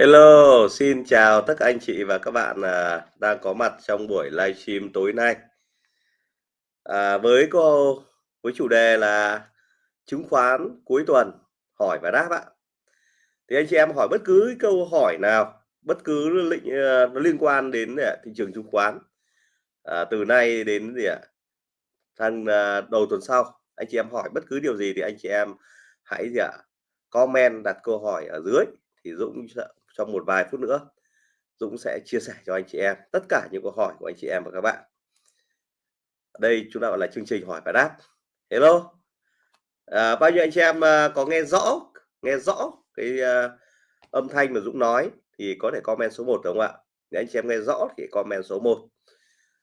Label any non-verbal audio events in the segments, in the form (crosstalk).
Hello, xin chào tất cả anh chị và các bạn à, đang có mặt trong buổi livestream tối nay. À, với cô với chủ đề là chứng khoán cuối tuần hỏi và đáp ạ. Thì anh chị em hỏi bất cứ câu hỏi nào, bất cứ lĩnh nó liên quan đến à, thị trường chứng khoán à, từ nay đến gì ạ? Thằng à, đầu tuần sau, anh chị em hỏi bất cứ điều gì thì anh chị em hãy gì ạ? Comment đặt câu hỏi ở dưới thì Dũng trong một vài phút nữa Dũng sẽ chia sẻ cho anh chị em tất cả những câu hỏi của anh chị em và các bạn. Đây chúng ta gọi là chương trình hỏi và đáp. Hello. À, bao nhiêu anh chị em uh, có nghe rõ nghe rõ cái uh, âm thanh mà Dũng nói thì có thể comment số 1 đúng không ạ? Nếu anh chị em nghe rõ thì comment số 1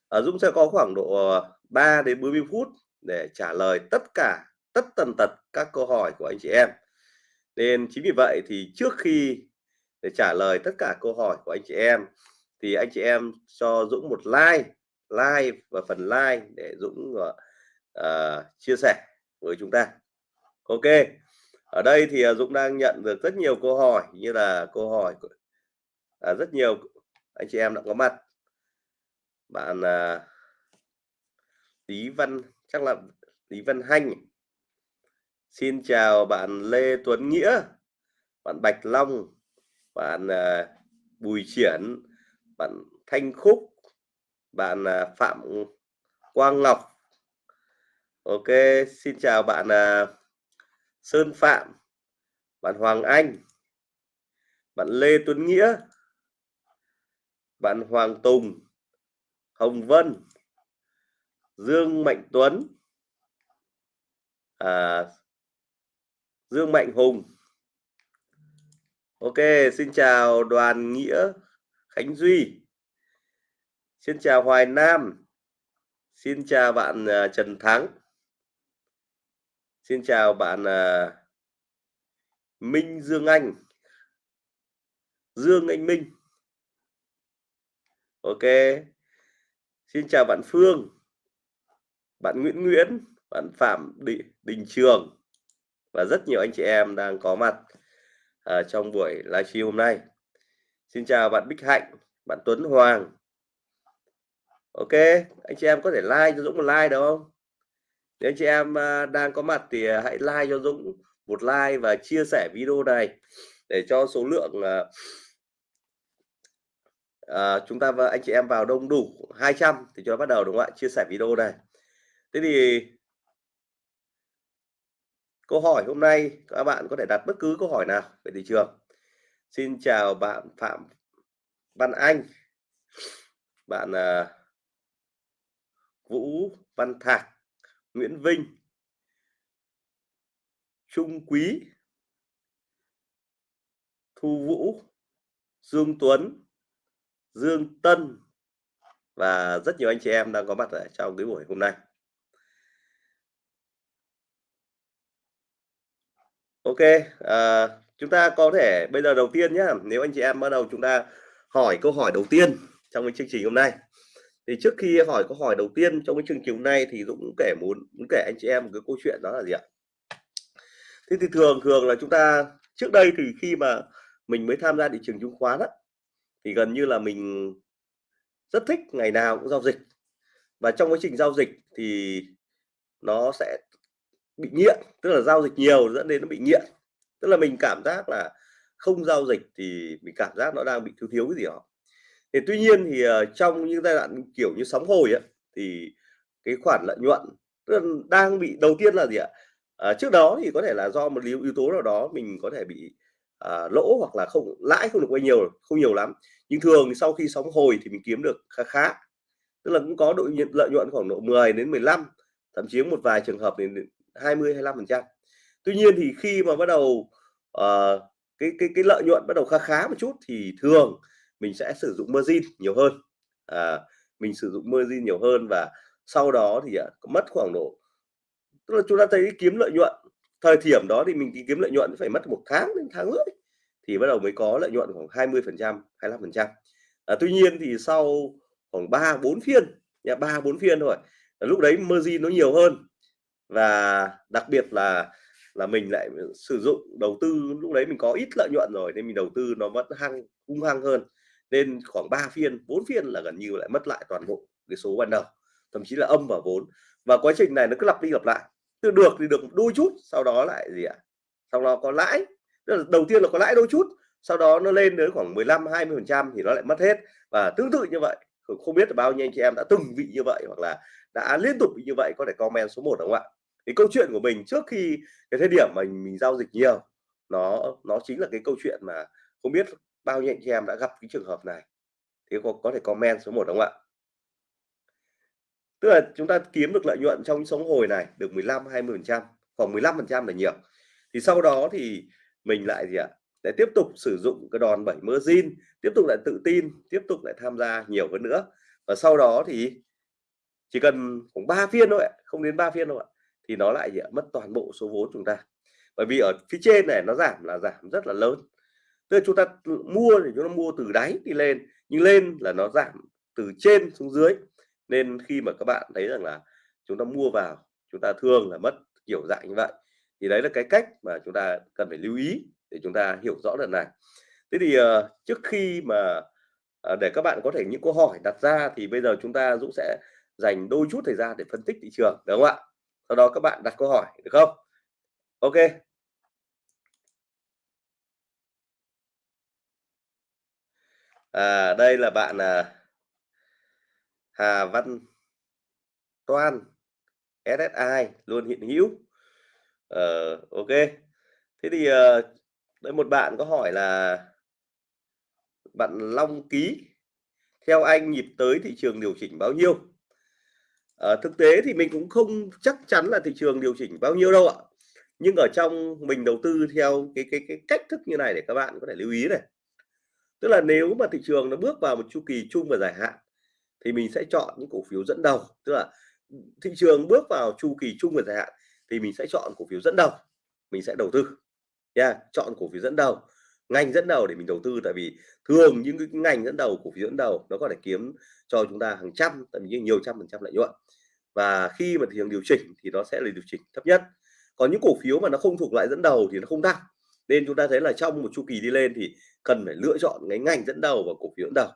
à, Dũng sẽ có khoảng độ à, 3 đến 40 phút để trả lời tất cả tất tần tật các câu hỏi của anh chị em. Nên chính vì vậy thì trước khi để trả lời tất cả câu hỏi của anh chị em thì anh chị em cho Dũng một like like và phần like để Dũng uh, chia sẻ với chúng ta. Ok ở đây thì ờ, Dũng đang nhận được rất nhiều câu hỏi như là câu hỏi của à, rất nhiều anh chị em đã có mặt. Bạn à, Lý Văn chắc là Lý Văn Hanh. Xin chào bạn Lê Tuấn Nghĩa bạn Bạch Long bạn à, Bùi Triển bạn Thanh Khúc bạn à, Phạm Quang Ngọc. Ok xin chào bạn à, Sơn Phạm bạn Hoàng Anh bạn Lê Tuấn Nghĩa bạn Hoàng Tùng Hồng Vân Dương Mạnh Tuấn à, Dương Mạnh Hùng. Ok, xin chào Đoàn Nghĩa Khánh Duy. Xin chào Hoài Nam. Xin chào bạn uh, Trần Thắng. Xin chào bạn uh, Minh Dương Anh. Dương Anh Minh. Ok. Xin chào bạn Phương. Bạn Nguyễn Nguyễn, bạn Phạm Đình, Đình Trường và rất nhiều anh chị em đang có mặt à, trong buổi livestream hôm nay. Xin chào bạn Bích Hạnh bạn Tuấn Hoàng. Ok anh chị em có thể like cho Dũng một like được không? Nếu anh chị em à, đang có mặt thì à, hãy like cho Dũng một like và chia sẻ video này để cho số lượng à, à, chúng ta và anh chị em vào đông đủ 200 thì cho bắt đầu đúng không ạ? Chia sẻ video này. Thế thì câu hỏi hôm nay các bạn có thể đặt bất cứ câu hỏi nào về thị trường. Xin chào bạn Phạm Văn Anh. Bạn uh, Vũ Văn Thạc Nguyễn Vinh Trung Quý Thu Vũ Dương Tuấn Dương Tân và rất nhiều anh chị em đang có mặt ở trong cái buổi hôm nay. Ok, à, chúng ta có thể bây giờ đầu tiên nhé, nếu anh chị em bắt đầu chúng ta hỏi câu hỏi đầu tiên trong cái chương trình hôm nay. Thì trước khi hỏi câu hỏi đầu tiên trong cái chương trình hôm nay thì Dũng kể muốn muốn kể anh chị em một cái câu chuyện đó là gì ạ? Thế thì thường thường là chúng ta trước đây thì khi mà mình mới tham gia thị trường chứng khoán á, thì gần như là mình rất thích ngày nào cũng giao dịch và trong quá trình giao dịch thì nó sẽ bị nghiện tức là giao dịch nhiều dẫn đến nó bị nghiện. Tức là mình cảm giác là không giao dịch thì mình cảm giác nó đang bị thiếu thiếu cái gì đó. Thì tuy nhiên thì ờ, trong những giai đoạn kiểu như sóng hồi ấy, thì cái khoản lợi nhuận tức là đang bị đầu tiên là gì ạ? À, trước đó thì có thể là do một yếu yếu tố nào đó mình có thể bị à, lỗ hoặc là không lãi không được bao nhiêu không nhiều lắm. Nhưng thường sau khi sóng hồi thì mình kiếm được khá khá. Tức là cũng có độ lợi nhuận khoảng độ 10 đến 15 thậm chí một vài trường hợp đến 20 25 phần trăm. Tuy nhiên thì khi mà bắt đầu uh, cái cái cái lợi nhuận bắt đầu khá khá một chút thì thường mình sẽ sử dụng margin nhiều hơn. À, mình sử dụng margin nhiều hơn và sau đó thì uh, mất khoảng độ tức là chúng ta thấy kiếm lợi nhuận thời điểm đó thì mình kiếm lợi nhuận phải mất một tháng đến tháng rưỡi thì bắt đầu mới có lợi nhuận khoảng 20 phần trăm 25 phần trăm. À, tuy nhiên thì sau khoảng ba bốn phiên nhà ba bốn phiên thôi lúc đấy margin nó nhiều hơn và đặc biệt là là mình lại sử dụng đầu tư, lúc đấy mình có ít lợi nhuận rồi, nên mình đầu tư nó vẫn hăng, hung hăng hơn. Nên khoảng 3 phiên 4 phiên là gần như lại mất lại toàn bộ cái số ban đầu, thậm chí là âm vào vốn. Và quá trình này nó cứ lặp đi lặp lại. Từ được thì được đôi chút, sau đó lại gì ạ? Sau đó có lãi. Tức là đầu tiên là có lãi đôi chút, sau đó nó lên đến khoảng 15 20 phần trăm thì nó lại mất hết. Và tương tự như vậy, không biết là bao nhiêu anh chị em đã từng bị như vậy hoặc là đã liên tục như vậy có thể comment số 1 đúng không ạ? Cái câu chuyện của mình trước khi cái thời điểm mà mình, mình giao dịch nhiều nó nó chính là cái câu chuyện mà không biết bao nhiêu anh chị em đã gặp cái trường hợp này. Thì có, có thể comment số 1 đúng không ạ? Tức là chúng ta kiếm được lợi nhuận trong sống hồi này được 15 20 phần trăm khoảng 15 phần trăm là nhiều. Thì sau đó thì mình lại gì ạ? Để tiếp tục sử dụng cái đòn bẩy margin tiếp tục lại tự tin tiếp tục lại tham gia nhiều hơn nữa. Và sau đó thì chỉ cần khoảng 3 phiên thôi ạ, không đến 3 phiên đâu ạ thì nó lại gì ạ? mất toàn bộ số vốn chúng ta. Bởi vì ở phía trên này nó giảm là giảm rất là lớn. Tức là chúng ta mua thì chúng ta mua từ đáy đi lên nhưng lên là nó giảm từ trên xuống dưới. Nên khi mà các bạn thấy rằng là chúng ta mua vào chúng ta thường là mất kiểu dạng như vậy. Thì đấy là cái cách mà chúng ta cần phải lưu ý để chúng ta hiểu rõ lần này. Thế thì uh, trước khi mà uh, để các bạn có thể những câu hỏi đặt ra thì bây giờ chúng ta Dũng sẽ dành đôi chút thời gian để phân tích thị trường đúng không ạ? Sau đó các bạn đặt câu hỏi được không? Ok. À, đây là bạn à, Hà Văn Toan SSI luôn hiện hữu. Ờ, ok. Thế thì ờ, đây một bạn có hỏi là bạn Long Ký theo anh nhịp tới thị trường điều chỉnh bao nhiêu? À, thực tế thì mình cũng không chắc chắn là thị trường điều chỉnh bao nhiêu đâu ạ. Nhưng ở trong mình đầu tư theo cái cái cái cách thức như này để các bạn có thể lưu ý này. Tức là nếu mà thị trường nó bước vào một chu kỳ chung và dài hạn thì mình sẽ chọn những cổ phiếu dẫn đầu. Tức là thị trường bước vào chu kỳ chung và dài hạn thì mình sẽ chọn cổ phiếu dẫn đầu mình sẽ đầu tư. Nha yeah, chọn cổ phiếu dẫn đầu ngành dẫn đầu để mình đầu tư. Tại vì thường những cái ngành dẫn đầu, cổ phiếu dẫn đầu nó có thể kiếm cho chúng ta hàng trăm, thậm chí nhiều trăm phần trăm lợi nhuận. Và khi mà thị trường điều chỉnh thì nó sẽ là điều chỉnh thấp nhất. Còn những cổ phiếu mà nó không thuộc loại dẫn đầu thì nó không tăng. Nên chúng ta thấy là trong một chu kỳ đi lên thì cần phải lựa chọn cái ngành dẫn đầu và cổ phiếu dẫn đầu.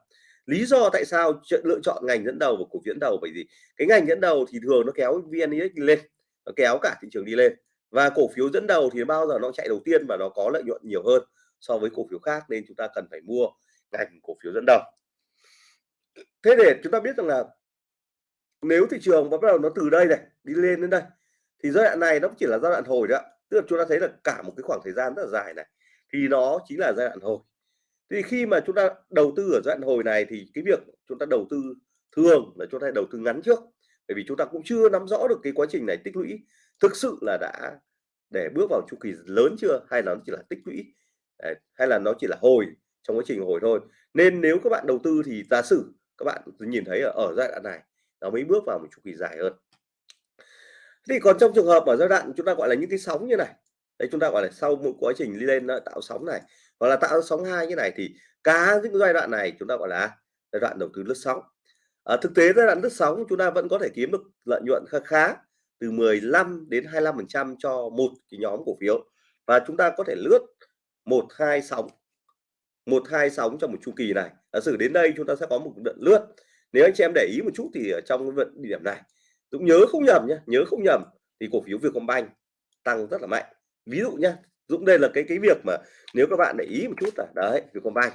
Lý do tại sao lựa chọn ngành dẫn đầu và cổ phiếu dẫn đầu? Bởi vì cái ngành dẫn đầu thì thường nó kéo vn index lên, nó kéo cả thị trường đi lên. Và cổ phiếu dẫn đầu thì bao giờ nó chạy đầu tiên và nó có lợi nhuận nhiều hơn so với cổ phiếu khác nên chúng ta cần phải mua ngành cổ phiếu dẫn đầu. Thế để chúng ta biết rằng là nếu thị trường bắt đầu nó từ đây này, đi lên đến đây, thì giai đoạn này nó chỉ là giai đoạn hồi đó tức là chúng ta thấy là cả một cái khoảng thời gian rất là dài này, thì nó chính là giai đoạn hồi. Thì khi mà chúng ta đầu tư ở giai đoạn hồi này thì cái việc chúng ta đầu tư thường là chúng ta đầu tư ngắn trước. Bởi vì chúng ta cũng chưa nắm rõ được cái quá trình này tích lũy thực sự là đã để bước vào chu kỳ lớn chưa, hay là nó chỉ là tích lũy hay là nó chỉ là hồi trong quá trình hồi thôi. Nên nếu các bạn đầu tư thì giả sử các bạn nhìn thấy ở, ở giai đoạn này nó mới bước vào một chu kỳ dài hơn. Thì còn trong trường hợp ở giai đoạn chúng ta gọi là những cái sóng như này đấy chúng ta gọi là sau một quá trình đi lên tạo sóng này hoặc là tạo sóng hai như này thì cả những giai đoạn này chúng ta gọi là giai đoạn đầu tư lướt sóng. Ở thực tế giai đoạn lướt sóng chúng ta vẫn có thể kiếm được lợi nhuận khá khá từ 15 đến 25 phần trăm cho một cái nhóm cổ phiếu và chúng ta có thể lướt một hai sóng, một hai sóng trong một chu kỳ này. Giả sử đến đây chúng ta sẽ có một đợt lướt. Nếu anh chị em để ý một chút thì ở trong cái điểm này Dũng nhớ không nhầm nhé nhớ không nhầm thì cổ phiếu Vietcombank tăng rất là mạnh. Ví dụ nhé Dũng, đây là cái cái việc mà nếu các bạn để ý một chút là, đấy, Vietcombank.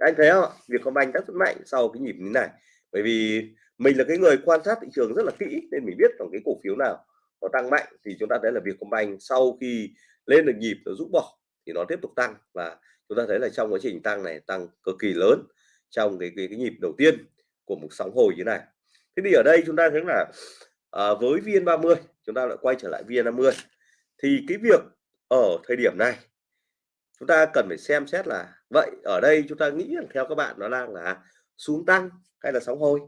Anh thấy không? Vietcombank rất mạnh sau cái nhịp như này. Bởi vì mình là cái người quan sát thị trường rất là kỹ nên mình biết rằng cái cổ phiếu nào nó tăng mạnh thì chúng ta thấy là Vietcombank sau khi lên được nhịp nó rút bỏ thì nó tiếp tục tăng. Và chúng ta thấy là trong quá trình tăng này tăng cực kỳ lớn trong cái cái, cái nhịp đầu tiên của một sóng hồi như này. Thế thì ở đây chúng ta thấy là à, với VN30 chúng ta lại quay trở lại VN50 thì cái việc ở thời điểm này chúng ta cần phải xem xét là vậy ở đây chúng ta nghĩ rằng theo các bạn nó đang là xuống tăng hay là sóng hồi?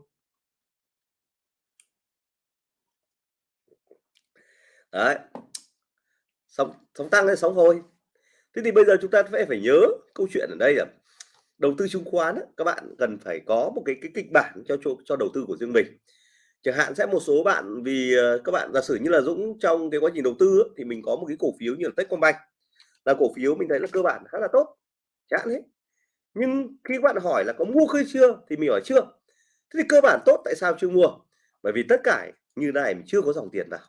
Đấy. Sóng sóng tăng hay sóng hồi? Thế thì bây giờ chúng ta phải phải nhớ câu chuyện ở đây là đầu tư chứng khoán các bạn cần phải có một cái cái kịch bản cho cho, cho đầu tư của riêng mình. Chẳng hạn sẽ một số bạn vì ờ, các bạn giả sử như là Dũng trong cái quá trình đầu tư thì mình có một cái cổ phiếu như là Techcombank. Là cổ phiếu mình thấy là cơ bản khá là tốt chẳng hạn nhưng khi các bạn hỏi là có mua khi chưa thì mình hỏi chưa. Thế thì cơ bản tốt tại sao chưa mua? Bởi vì tất cả như này mình chưa có dòng tiền vào.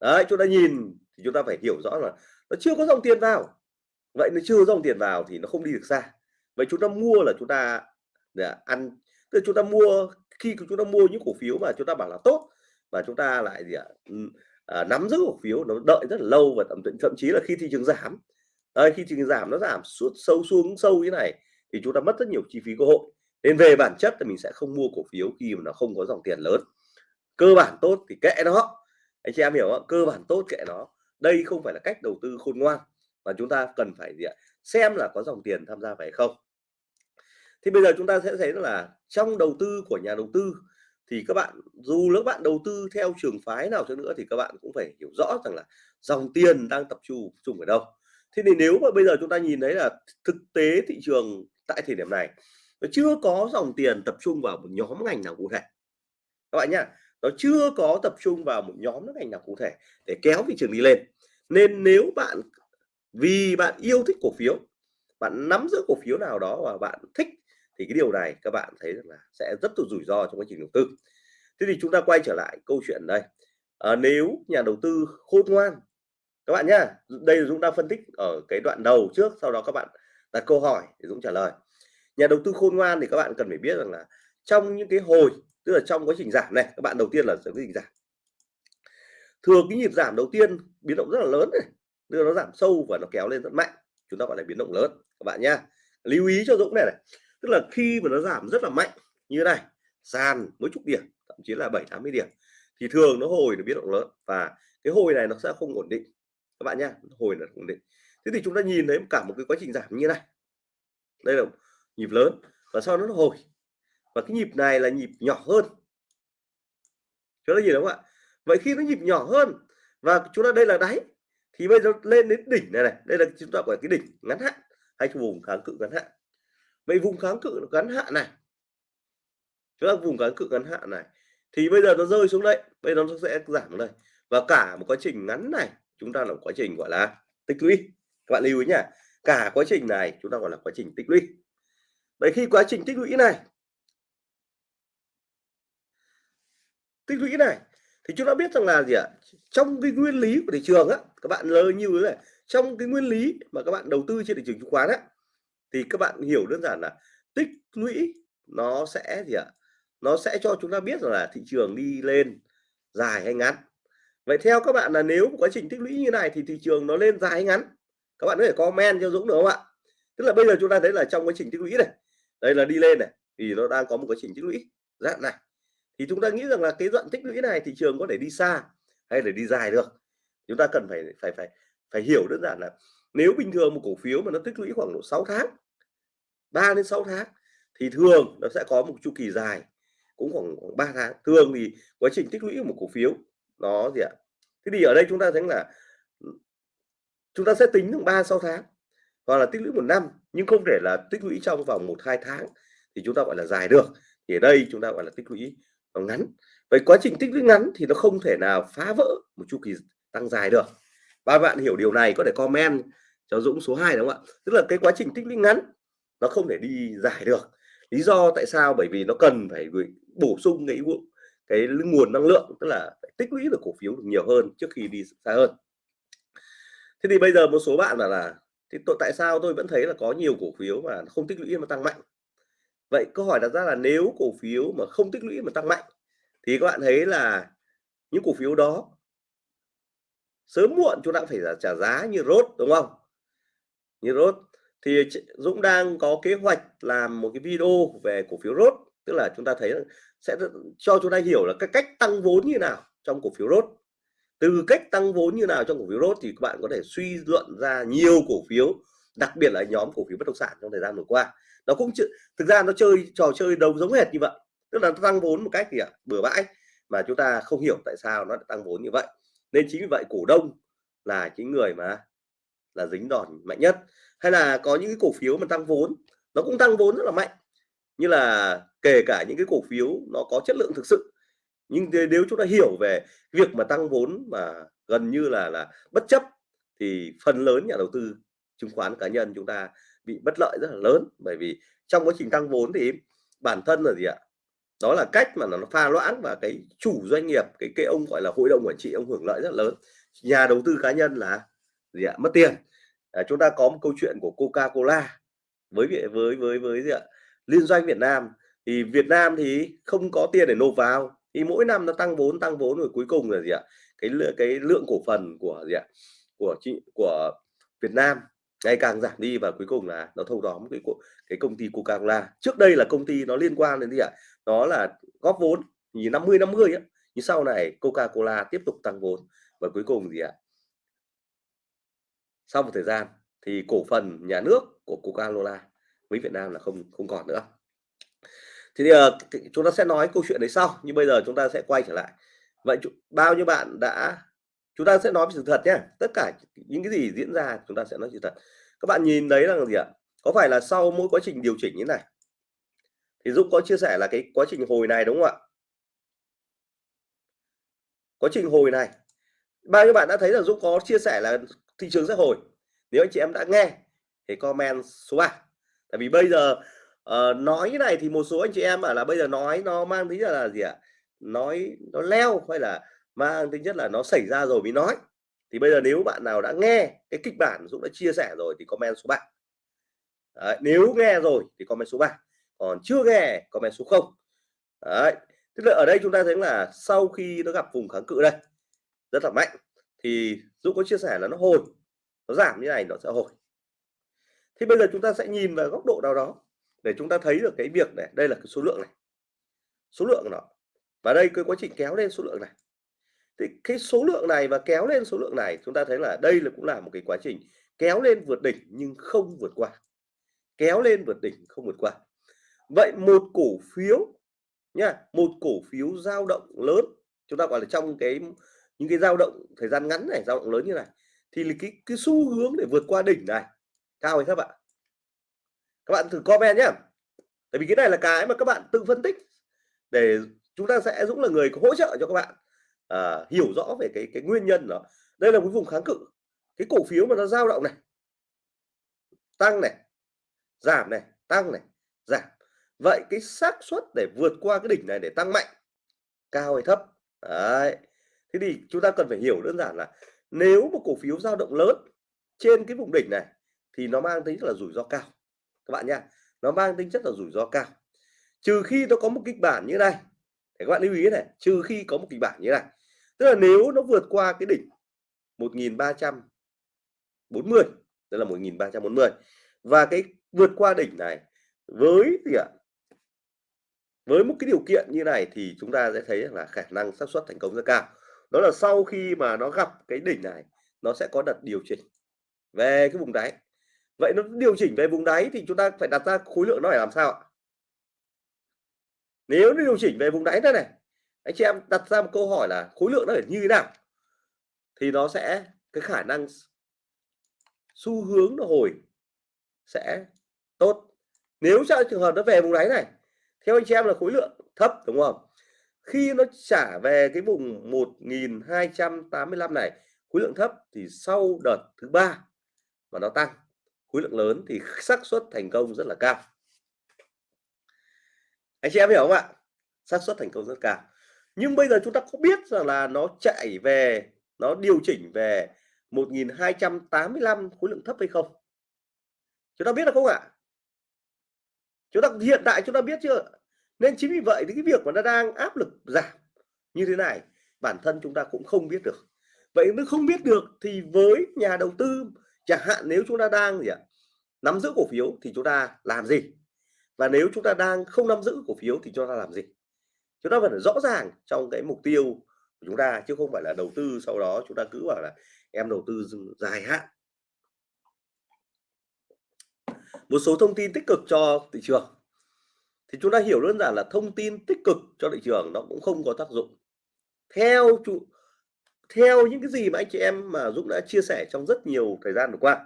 Đấy chúng ta nhìn thì chúng ta phải hiểu rõ là nó chưa có dòng tiền vào vậy nó chưa dòng tiền vào thì nó không đi được xa. Vậy chúng ta mua là chúng ta để ăn tức là chúng ta mua khi chúng ta mua những cổ phiếu mà chúng ta bảo là tốt và chúng ta lại gì ạ à, nắm giữ cổ phiếu nó đợi rất là lâu và thậm thậm chí là khi thị trường giảm đây khi thị trường giảm nó giảm suốt sâu xuống sâu như này thì chúng ta mất rất nhiều chi phí cơ hội. Nên về bản chất thì mình sẽ không mua cổ phiếu khi mà nó không có dòng tiền lớn. Cơ bản tốt thì kệ nó. Anh chị em hiểu không cơ bản tốt kệ nó. Đây không phải là cách đầu tư khôn ngoan và chúng ta cần phải gì ạ? Xem là có dòng tiền tham gia phải không. Thì bây giờ chúng ta sẽ thấy là trong đầu tư của nhà đầu tư thì các bạn, dù các bạn đầu tư theo trường phái nào cho nữa thì các bạn cũng phải hiểu rõ rằng là dòng tiền đang tập trung chung ở đâu. Thế thì nếu mà bây giờ chúng ta nhìn thấy là thực tế thị trường tại thời điểm này, nó chưa có dòng tiền tập trung vào một nhóm ngành nào cụ thể. Các bạn nhá, nó chưa có tập trung vào một nhóm ngành nào cụ thể để kéo thị trường đi lên. Nên nếu bạn vì bạn yêu thích cổ phiếu bạn nắm giữ cổ phiếu nào đó và bạn thích thì cái điều này các bạn thấy rằng là sẽ rất là rủi ro trong quá trình đầu tư. Thế thì chúng ta quay trở lại câu chuyện đây. À, nếu nhà đầu tư khôn ngoan các bạn nhá đây là chúng ta phân tích ở cái đoạn đầu trước sau đó các bạn đặt câu hỏi để Dũng trả lời. Nhà đầu tư khôn ngoan thì các bạn cần phải biết rằng là trong những cái hồi tức là trong quá trình giảm này các bạn đầu tiên là quá trình giảm? Thường cái nhịp giảm đầu tiên biến động rất là lớn này đưa nó giảm sâu và nó kéo lên rất mạnh. Chúng ta gọi là biến động lớn. Các bạn nhá. Lưu ý cho Dũng này này. Tức là khi mà nó giảm rất là mạnh như thế này, sàn mấy chục điểm, thậm chí là bảy, tám mươi điểm, thì thường nó hồi nó biến động lớn và cái hồi này nó sẽ không ổn định. Các bạn nhá, hồi là ổn định. Thế thì chúng ta nhìn thấy cả một cái quá trình giảm như này. Đây là nhịp lớn và sau đó nó hồi. Và cái nhịp này là nhịp nhỏ hơn. Chúng ta nhìn đúng không ạ? Vậy khi nó nhịp nhỏ hơn và chúng ta, đây là đáy thì bây giờ lên đến đỉnh này này, đây là chúng ta gọi cái đỉnh ngắn hạn, hay vùng kháng cự ngắn hạn. Vậy vùng kháng cự ngắn hạn này, chúng ta vùng kháng cự ngắn hạn này, thì bây giờ nó rơi xuống đây, bây giờ nó sẽ giảm đây. Và cả một quá trình ngắn này, chúng ta là một quá trình gọi là tích lũy. Các bạn lưu ý nhá, cả quá trình này chúng ta gọi là quá trình tích lũy. Vậy khi quá trình tích lũy này, tích lũy này thì chúng ta biết rằng là gì ạ? Trong cái nguyên lý của thị trường á, các bạn lơ như thế này, trong cái nguyên lý mà các bạn đầu tư trên thị trường chứng khoán á, thì các bạn hiểu đơn giản là tích lũy nó sẽ gì ạ? Nó sẽ cho chúng ta biết rằng là thị trường đi lên dài hay ngắn. Vậy theo các bạn là nếu quá trình tích lũy như này thì thị trường nó lên dài hay ngắn? Các bạn có thể comment cho Dũng được không ạ? Tức là bây giờ chúng ta thấy là trong quá trình tích lũy này, đây là đi lên này, thì nó đang có một quá trình tích lũy. Dạng này thì chúng ta nghĩ rằng là cái đoạn tích lũy này thị trường có thể đi xa hay để đi dài được. Chúng ta cần phải phải phải phải hiểu đơn giản là nếu bình thường một cổ phiếu mà nó tích lũy khoảng độ 6 tháng 3 đến 6 tháng thì thường nó sẽ có một chu kỳ dài cũng khoảng, khoảng 3 tháng. Thường thì quá trình tích lũy của một cổ phiếu nó gì ạ? Thế thì ở đây chúng ta thấy là chúng ta sẽ tính được 3 6 tháng hoặc là tích lũy một năm nhưng không thể là tích lũy trong vòng một hai tháng thì chúng ta gọi là dài được. Thì ở đây chúng ta gọi là tích lũy nó ngắn. Vậy quá trình tích lũy ngắn thì nó không thể nào phá vỡ một chu kỳ tăng dài được. Ba bạn hiểu điều này có thể comment cho Dũng số 2 đúng không ạ? Tức là cái quá trình tích lũy ngắn nó không thể đi dài được. Lý do tại sao? Bởi vì nó cần phải bổ sung cái cái nguồn năng lượng, tức là phải tích lũy được cổ phiếu được nhiều hơn trước khi đi xa hơn. Thế thì bây giờ một số bạn là là, thì tôi tại sao tôi vẫn thấy là có nhiều cổ phiếu mà không tích lũy mà tăng mạnh? Vậy câu hỏi đặt ra là nếu cổ phiếu mà không tích lũy mà tăng mạnh, thì các bạn thấy là những cổ phiếu đó sớm muộn chúng ta phải trả giá như rốt đúng không? Như rốt thì Dũng đang có kế hoạch làm một cái video về cổ phiếu rốt tức là chúng ta thấy sẽ cho chúng ta hiểu là cái cách tăng vốn như nào trong cổ phiếu rốt từ cách tăng vốn như nào trong cổ phiếu rốt thì các bạn có thể suy luận ra nhiều cổ phiếu, đặc biệt là nhóm cổ phiếu bất động sản trong thời gian vừa qua nó cũng thực ra nó chơi, trò chơi đầu giống hệt như vậy. Tức là tăng vốn một cách gì ạ à, bừa bãi, mà chúng ta không hiểu tại sao nó tăng vốn như vậy. Nên chính vì vậy cổ đông là chính người mà, là dính đòn mạnh nhất. Hay là có những cái cổ phiếu mà tăng vốn, nó cũng tăng vốn rất là mạnh. Như là kể cả những cái cổ phiếu nó có chất lượng thực sự, nhưng nếu chúng ta hiểu về việc mà tăng vốn mà gần như là là bất chấp, thì phần lớn nhà đầu tư, chứng khoán cá nhân chúng ta bị bất lợi rất là lớn. Bởi vì trong quá trình tăng vốn thì bản thân là gì ạ? Đó là cách mà nó pha loãng và cái chủ doanh nghiệp cái cái ông gọi là hội đồng quản trị ông hưởng lợi rất lớn. Nhà đầu tư cá nhân là gì ạ? Mất tiền. À, chúng ta có một câu chuyện của Coca Cola với với với với gì ạ? Liên doanh Việt Nam. Thì Việt Nam thì không có tiền để nộp vào. Thì mỗi năm nó tăng vốn tăng vốn rồi cuối cùng là gì ạ? Cái cái lượng cổ phần của gì ạ? Của chị của Việt Nam ngày càng giảm đi và cuối cùng là nó thâu tóm cái cái công ty Coca-Cola. Trước đây là công ty nó liên quan đến gì ạ? Nó là góp vốn như 50 50 á. Nhưng sau này Coca-Cola tiếp tục tăng vốn và cuối cùng gì ạ? Sau một thời gian thì cổ phần nhà nước của Coca-Cola với Việt Nam là không không còn nữa. Thì uh, chúng ta sẽ nói câu chuyện đấy sau nhưng bây giờ chúng ta sẽ quay trở lại. Vậy bao nhiêu bạn đã chúng ta sẽ nói về sự thật nhé. Tất cả những cái gì diễn ra chúng ta sẽ nói sự thật. Các bạn nhìn đấy là gì ạ? Có phải là sau mỗi quá trình điều chỉnh như này? Thì Dũng có chia sẻ là cái quá trình hồi này đúng không ạ? Quá trình hồi này. Bao nhiêu bạn đã thấy là Dũng có chia sẻ là thị trường sẽ hồi. Nếu anh chị em đã nghe thì comment số 3 tại vì bây giờ uh, nói như này thì một số anh chị em bảo là bây giờ nói nó mang tính là, là gì ạ? Nói nó leo hay là mang tính nhất là nó xảy ra rồi mới nói. Thì bây giờ nếu bạn nào đã nghe cái kịch bản Dũng đã chia sẻ rồi thì comment số 3 Đấy, nếu nghe rồi thì comment số 3 còn chưa nghe comment số 0 Đấy. tức là ở đây chúng ta thấy là sau khi nó gặp vùng kháng cự đây rất là mạnh thì Dũng có chia sẻ là nó hồi. Nó giảm như này nó sẽ hồi. Thì bây giờ chúng ta sẽ nhìn vào góc độ nào đó để chúng ta thấy được cái việc này. Đây là cái số lượng này. Số lượng của nó. Và đây cái quá trình kéo lên số lượng này thì cái số lượng này và kéo lên số lượng này, chúng ta thấy là đây là cũng là một cái quá trình kéo lên vượt đỉnh nhưng không vượt qua. Kéo lên vượt đỉnh, không vượt qua. Vậy một cổ phiếu nha, một cổ phiếu dao động lớn, chúng ta gọi là trong cái, những cái dao động thời gian ngắn này, dao động lớn như này, thì cái cái xu hướng để vượt qua đỉnh này. Cao hay thấp ạ? Các bạn thử comment nhé tại vì cái này là cái mà các bạn tự phân tích để chúng ta sẽ Dũng là người hỗ trợ cho các bạn à, hiểu rõ về cái cái nguyên nhân đó. Đây là một vùng kháng cự. Cái cổ phiếu mà nó dao động này tăng này giảm này tăng này giảm. Vậy cái xác suất để vượt qua cái đỉnh này để tăng mạnh cao hay thấp? Đấy. Thế thì chúng ta cần phải hiểu đơn giản là nếu một cổ phiếu dao động lớn trên cái vùng đỉnh này thì nó mang tính chất là rủi ro cao. Các bạn nha nó mang tính chất là rủi ro cao. Trừ khi nó có một kịch bản như này thì các bạn lưu ý này trừ khi có một kịch bản như này tức là nếu nó vượt qua cái đỉnh 1340 đây là 1340 và cái vượt qua đỉnh này với gì ạ? Với một cái điều kiện như này thì chúng ta sẽ thấy là khả năng xác suất thành công rất cao. Đó là sau khi mà nó gặp cái đỉnh này, nó sẽ có đợt điều chỉnh về cái vùng đáy. Vậy nó điều chỉnh về vùng đáy thì chúng ta phải đặt ra khối lượng nó phải làm sao ạ? Nếu nó điều chỉnh về vùng đáy thế này anh chị em đặt ra một câu hỏi là khối lượng nó phải như thế nào? Thì nó sẽ, cái khả năng xu hướng nó hồi sẽ tốt. Nếu trong trường hợp nó về vùng đáy này, theo anh chị em là khối lượng thấp, đúng không? Khi nó trả về cái vùng 1285 này, khối lượng thấp thì sau đợt thứ ba mà nó tăng, khối lượng lớn thì (laughs) xác suất thành công rất là cao. Anh chị em hiểu không ạ? Xác suất thành công rất cao nhưng bây giờ chúng ta có biết rằng là nó chạy về, nó điều chỉnh về 1285 khối lượng thấp hay không? Chúng ta biết là không ạ? Chúng ta, hiện tại chúng ta biết chưa? Nên chính vì vậy thì cái việc mà nó đang áp lực giảm như thế này, bản thân chúng ta cũng không biết được. Vậy nếu không biết được thì với nhà đầu tư, chẳng hạn nếu chúng ta đang gì ạ, nắm giữ cổ phiếu thì chúng ta làm gì? Và nếu chúng ta đang không nắm giữ cổ phiếu thì chúng ta làm gì? Chúng ta phải rõ ràng trong cái mục tiêu của chúng ta, chứ không phải là đầu tư sau đó chúng ta cứ bảo là em đầu tư dài hạn. Một số thông tin tích cực cho thị trường. Thì chúng ta hiểu đơn giản là thông tin tích cực cho thị trường nó cũng không có tác dụng. Theo chủ, theo những cái gì mà anh chị em mà Dũng đã chia sẻ trong rất nhiều thời gian vừa qua,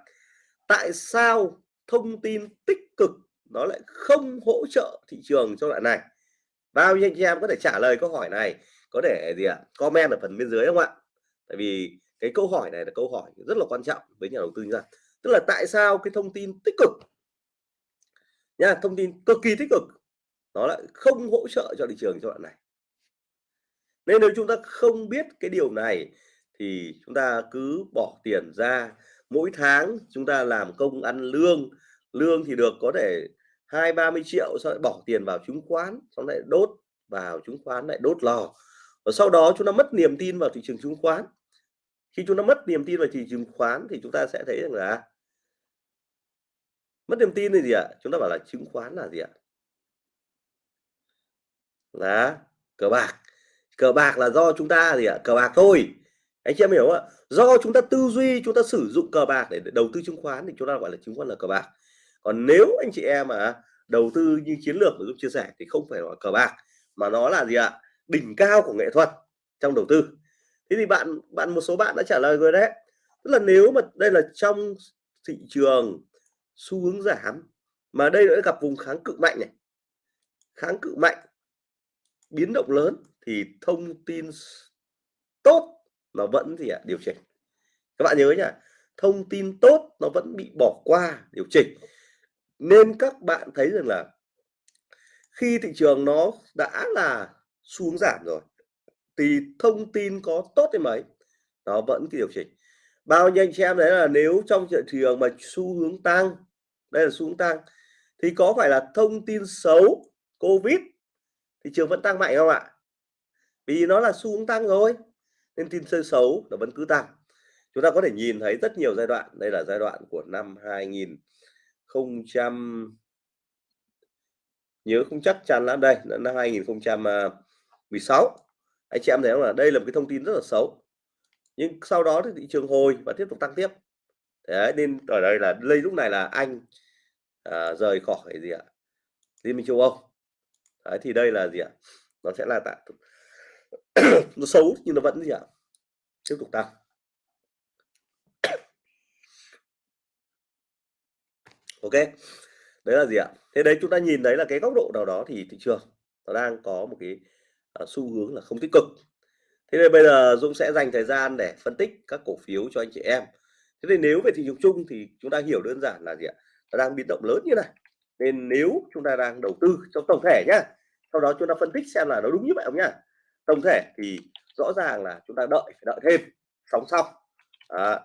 tại sao thông tin tích cực nó lại không hỗ trợ thị trường trong đoạn này? Bao nhiêu anh chị em có thể trả lời câu hỏi này có thể gì ạ comment ở phần bên dưới không ạ? Tại vì cái câu hỏi này là câu hỏi rất là quan trọng với nhà đầu tư nha, tức là tại sao cái thông tin tích cực nha thông tin cực kỳ tích cực nó lại không hỗ trợ cho thị trường cho đoạn này? Nên nếu chúng ta không biết cái điều này thì chúng ta cứ bỏ tiền ra mỗi tháng chúng ta làm công ăn lương lương thì được có thể hai, ba mươi triệu, sau lại bỏ tiền vào chứng khoán, xong lại đốt vào chứng khoán, lại đốt lò. Và sau đó chúng ta mất niềm tin vào thị trường chứng khoán. Khi chúng ta mất niềm tin vào thị trường chứng khoán thì chúng ta sẽ thấy rằng là mất niềm tin là gì ạ? Chúng ta bảo là chứng khoán là gì ạ? Là cờ bạc. Cờ bạc là do chúng ta gì ạ? Cờ bạc thôi. Anh chị em hiểu ạ? Do chúng ta tư duy, chúng ta sử dụng cờ bạc để đầu tư chứng khoán thì chúng ta gọi là chứng khoán là cờ bạc còn nếu anh chị em mà đầu tư như chiến lược mà giúp chia sẻ thì không phải là cờ bạc, mà nó là gì ạ? Đỉnh cao của nghệ thuật trong đầu tư. Thế thì bạn bạn một số bạn đã trả lời rồi đấy. Tức là nếu mà đây là trong thị trường xu hướng giảm, mà đây đã gặp vùng kháng cự mạnh này, kháng cự mạnh, biến động lớn thì thông tin tốt nó vẫn gì ạ? Điều chỉnh. Các bạn nhớ nhá, thông tin tốt nó vẫn bị bỏ qua điều chỉnh nên các bạn thấy rằng là khi thị trường nó đã là xuống giảm rồi, thì thông tin có tốt đến mấy, nó vẫn cái điều chỉnh. Bao nhiêu anh chị em đấy là nếu trong thị trường mà xu hướng tăng, đây là xu hướng tăng, thì có phải là thông tin xấu, covid, thị trường vẫn tăng mạnh không ạ? Vì nó là xu hướng tăng rồi nên tin sơ xấu nó vẫn cứ tăng. Chúng ta có thể nhìn thấy rất nhiều giai đoạn, đây là giai đoạn của năm 2000 nhớ không chắc chắn lắm. Đây là năm 2016 anh chị em thấy không là đây là một cái thông tin rất là xấu. Nhưng sau đó thì thị trường hồi và tiếp tục tăng tiếp. Đấy, nên ở đây là đây lúc này là anh à, rời khỏi gì ạ? Liên minh châu âu. Đấy, thì đây là gì ạ? Nó sẽ là tại (coughs) nó xấu nhưng nó vẫn gì ạ? Tiếp tục tăng. Ok. Đấy là gì ạ? Thế đấy chúng ta nhìn thấy là cái góc độ nào đó thì thị trường nó đang có một cái uh, xu hướng là không tích cực. Thế nên bây giờ Dũng sẽ dành thời gian để phân tích các cổ phiếu cho anh chị em. Thế nên nếu về thị trường chung thì chúng ta hiểu đơn giản là gì ạ? Nó đang biến động lớn như này. Nên nếu chúng ta đang đầu tư trong tổng thể nhá sau đó chúng ta phân tích xem là nó đúng như vậy không nhá. Tổng thể thì rõ ràng là chúng ta đợi phải đợi thêm sóng xong à,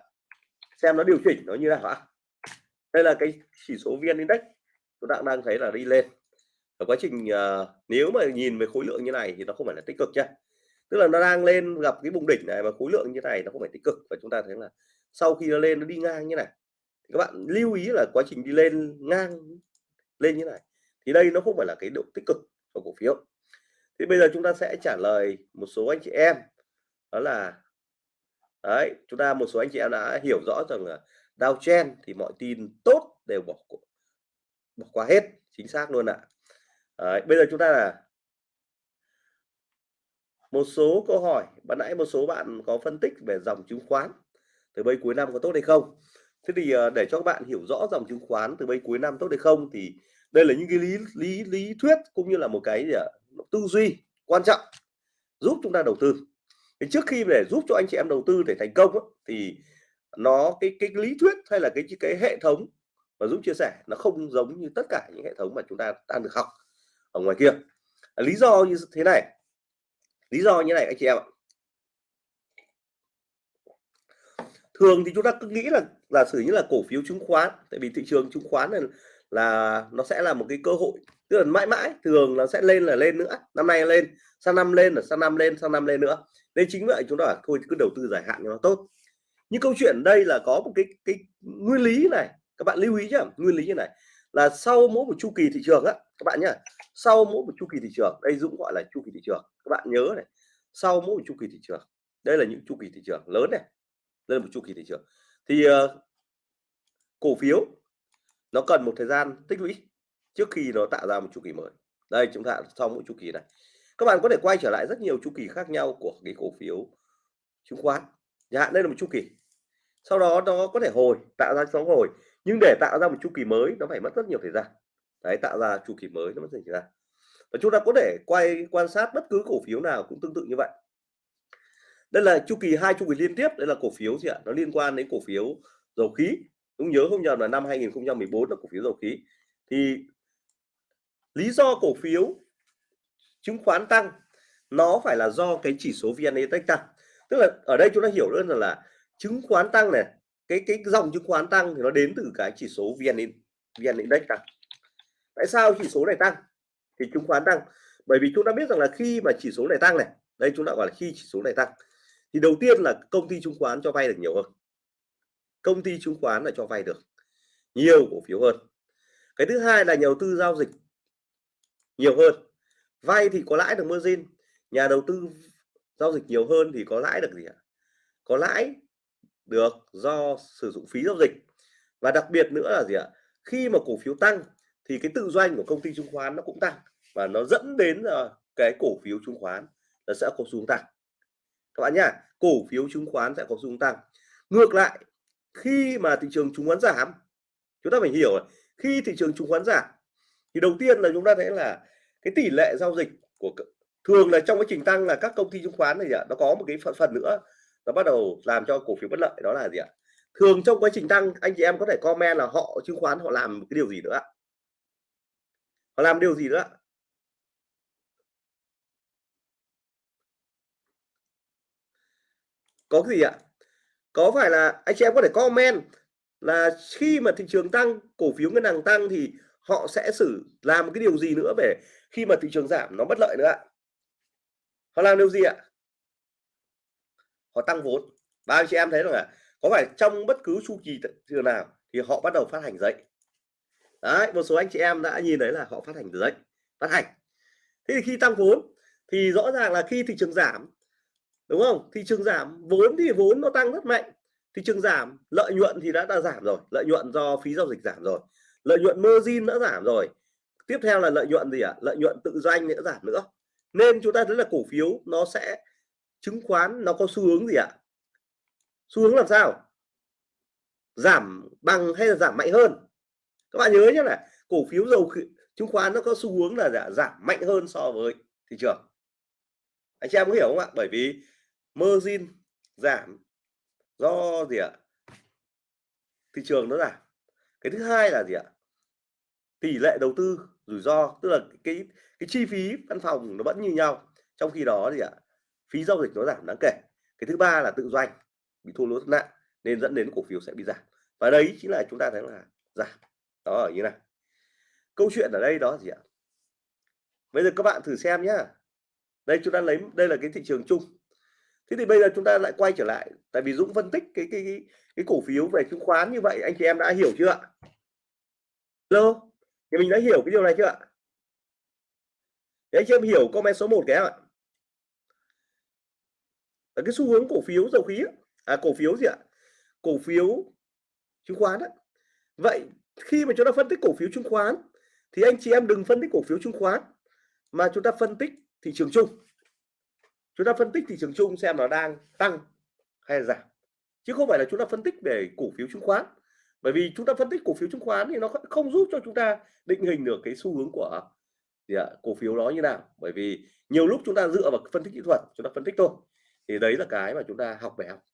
xem nó điều chỉnh nó như nào ạ? Đây là cái chỉ số vn index. Chúng ta đang thấy là đi lên. Ở quá trình uh, nếu mà nhìn về khối lượng như này thì nó không phải là tích cực nhá tức là nó đang lên gặp cái vùng đỉnh này mà khối lượng như này nó không phải tích cực. Và chúng ta thấy là sau khi nó lên nó đi ngang như này thì các bạn lưu ý là quá trình đi lên ngang lên như này thì đây nó không phải là cái độ tích cực của cổ phiếu. Thì bây giờ chúng ta sẽ trả lời một số anh chị em. Đó là đấy chúng ta một số anh chị em đã hiểu rõ rằng là Dow Chen thì mọi tin tốt đều bỏ bỏ qua hết chính xác luôn ạ. Đấy, bây giờ chúng ta là một số câu hỏi. Ban nãy một số bạn có phân tích về dòng chứng khoán từ bây cuối năm có tốt hay không? Thế thì ờ, để cho các bạn hiểu rõ dòng chứng khoán từ bây cuối năm tốt hay không thì đây là những cái lý lý lý thuyết cũng như là một cái gì ạ? Tư duy quan trọng giúp chúng ta đầu tư. Thì trước khi để giúp cho anh chị em đầu tư để thành công thì nó cái cái lý thuyết hay là cái cái hệ thống mà Dũng chia sẻ nó không giống như tất cả những hệ thống mà chúng ta đang được học ở ngoài kia. À, lý do như thế này. Lý do như này, anh chị em ạ. Thường thì chúng ta cứ nghĩ là, giả sử như là cổ phiếu chứng khoán, tại vì thị trường chứng khoán này là nó sẽ là một cái cơ hội, tức là mãi mãi thường nó sẽ lên là lên nữa, năm nay lên, sang năm lên là sang năm lên, sang năm lên nữa. Nên chính vậy chúng ta bảo thôi, cứ đầu tư dài hạn cho nó tốt nhưng câu chuyện đây là có một cái cái nguyên lý này. Các bạn lưu ý nhá nguyên lý như này. Là sau mỗi một chu kỳ thị trường á các bạn nhá sau mỗi một chu kỳ thị trường đây Dũng gọi là chu kỳ thị trường các bạn nhớ này. Sau mỗi một chu kỳ thị trường đây là những chu kỳ thị trường lớn này đây là một chu kỳ thị trường. Thì uh, cổ phiếu nó cần một thời gian tích lũy trước khi nó tạo ra một chu kỳ mới. Đây chúng ta sau mỗi chu kỳ này. Các bạn có thể quay trở lại rất nhiều chu kỳ khác nhau của cái cổ phiếu chứng khoán. Chẳng hạn đây là một chu kỳ sau đó nó có thể hồi tạo ra sóng hồi. Nhưng để tạo ra một chu kỳ mới nó phải mất rất nhiều thời gian. Đấy tạo ra chu kỳ mới nó mất thời gian. Và chúng ta có thể quay quan sát bất cứ cổ phiếu nào cũng tương tự như vậy. Đây là chu kỳ hai chu kỳ liên tiếp đây là cổ phiếu gì ạ? Nó liên quan đến cổ phiếu dầu khí. Cũng nhớ không nhầm là năm 2014 là cổ phiếu dầu khí. Thì lý do cổ phiếu chứng khoán tăng nó phải là do cái chỉ số VN Index tăng. Tức là ở đây chúng ta hiểu đơn là, là chứng khoán tăng này, cái cái dòng chứng khoán tăng thì nó đến từ cái chỉ số VN VN Index tăng. Tại sao chỉ số này tăng? Thì chứng khoán tăng. Bởi vì chúng ta biết rằng là khi mà chỉ số này tăng này, đây chúng ta gọi là khi chỉ số này tăng, thì đầu tiên là công ty chứng khoán cho vay được nhiều hơn. Công ty chứng khoán là cho vay được nhiều cổ phiếu hơn. Cái thứ hai là nhà đầu tư giao dịch nhiều hơn. Vay thì có lãi được margin, nhà đầu tư giao dịch nhiều hơn thì có lãi được gì ạ? Có lãi được do sử dụng phí giao dịch. Và đặc biệt nữa là gì ạ? Khi mà cổ phiếu tăng thì cái tự doanh của công ty chứng khoán nó cũng tăng và nó dẫn đến là cái cổ phiếu chứng khoán nó sẽ có xuống tăng. Các bạn nhá cổ phiếu chứng khoán sẽ có xuống tăng. Ngược lại khi mà thị trường chứng khoán giảm chúng ta phải hiểu khi thị trường chứng khoán giảm thì đầu tiên là chúng ta thấy là cái tỷ lệ giao dịch của thường là trong quá trình tăng là các công ty chứng khoán này ạ nó có một cái phần, phần nữa nó bắt đầu làm cho cổ phiếu bất lợi, đó là gì ạ? Thường trong quá trình tăng, anh chị em có thể comment là họ chứng khoán họ làm cái điều gì nữa họ làm điều gì nữa có cái gì ạ? Có phải là anh chị em có thể comment là khi mà thị trường tăng, cổ phiếu ngân hàng tăng thì họ sẽ xử, làm cái điều gì nữa về khi mà thị trường giảm, nó bất lợi nữa ạ? Họ làm điều gì ạ? Họ tăng vốn. Ba anh chị em thấy rằng là có phải trong bất cứ chu kỳ trường nào thì họ bắt đầu phát hành giấy? Đấy một số anh chị em đã nhìn thấy là họ phát hành giấy phát hành. Thế thì khi tăng vốn thì rõ ràng là khi thị trường giảm đúng không? Thị trường giảm vốn thì vốn nó tăng rất mạnh. Thị trường giảm lợi nhuận thì đã, đã giảm rồi. Lợi nhuận do phí giao dịch giảm rồi. Lợi nhuận margin đã giảm rồi. Tiếp theo là lợi nhuận gì ạ? À? lợi nhuận tự doanh nữa giảm nữa. Nên chúng ta thấy là cổ phiếu nó sẽ chứng khoán nó có xu hướng gì ạ? À? xu hướng làm sao? Giảm bằng hay là giảm mạnh hơn? Các bạn nhớ nhé là cổ phiếu dầu chứng khoán nó có xu hướng là giảm mạnh hơn so với thị trường. Anh chị em có hiểu không ạ? Bởi vì margin giảm do gì ạ? Thị trường nó giảm. Cái thứ hai là gì ạ? Tỷ lệ đầu tư rủi ro, tức là cái cái chi phí văn phòng nó vẫn như nhau. Trong khi đó thì ạ phí giao dịch nó giảm đáng kể. Cái thứ ba là tự doanh bị thua lỗ nặng nên dẫn đến cổ phiếu sẽ bị giảm. Và đấy chính là chúng ta thấy là giảm. Đó ở như này. Câu chuyện ở đây đó gì ạ? Bây giờ các bạn thử xem nhá. Đây chúng ta lấy đây là cái thị trường chung. Thế thì bây giờ chúng ta lại quay trở lại tại vì Dũng phân tích cái cái cái, cái cổ phiếu về chứng khoán như vậy anh chị em đã hiểu chưa ạ? Hello? Thì mình đã hiểu cái điều này chưa ạ? Thì anh chị em hiểu comment số 1 cái ạ là cái xu hướng cổ phiếu dầu khí à cổ phiếu gì ạ? Cổ phiếu chứng khoán đấy vậy khi mà chúng ta phân tích cổ phiếu chứng khoán thì anh chị em đừng phân tích cổ phiếu chứng khoán mà chúng ta phân tích thị trường chung. Chúng ta phân tích thị trường chung xem nó đang tăng hay là giảm. Chứ không phải là chúng ta phân tích về cổ phiếu chứng khoán. Bởi vì chúng ta phân tích cổ phiếu chứng khoán thì nó không giúp cho chúng ta định hình được cái xu hướng của gì ạ, cổ phiếu đó như nào. Bởi vì nhiều lúc chúng ta dựa vào phân tích kỹ thuật chúng ta phân tích thôi thì đấy là cái mà chúng ta học về học.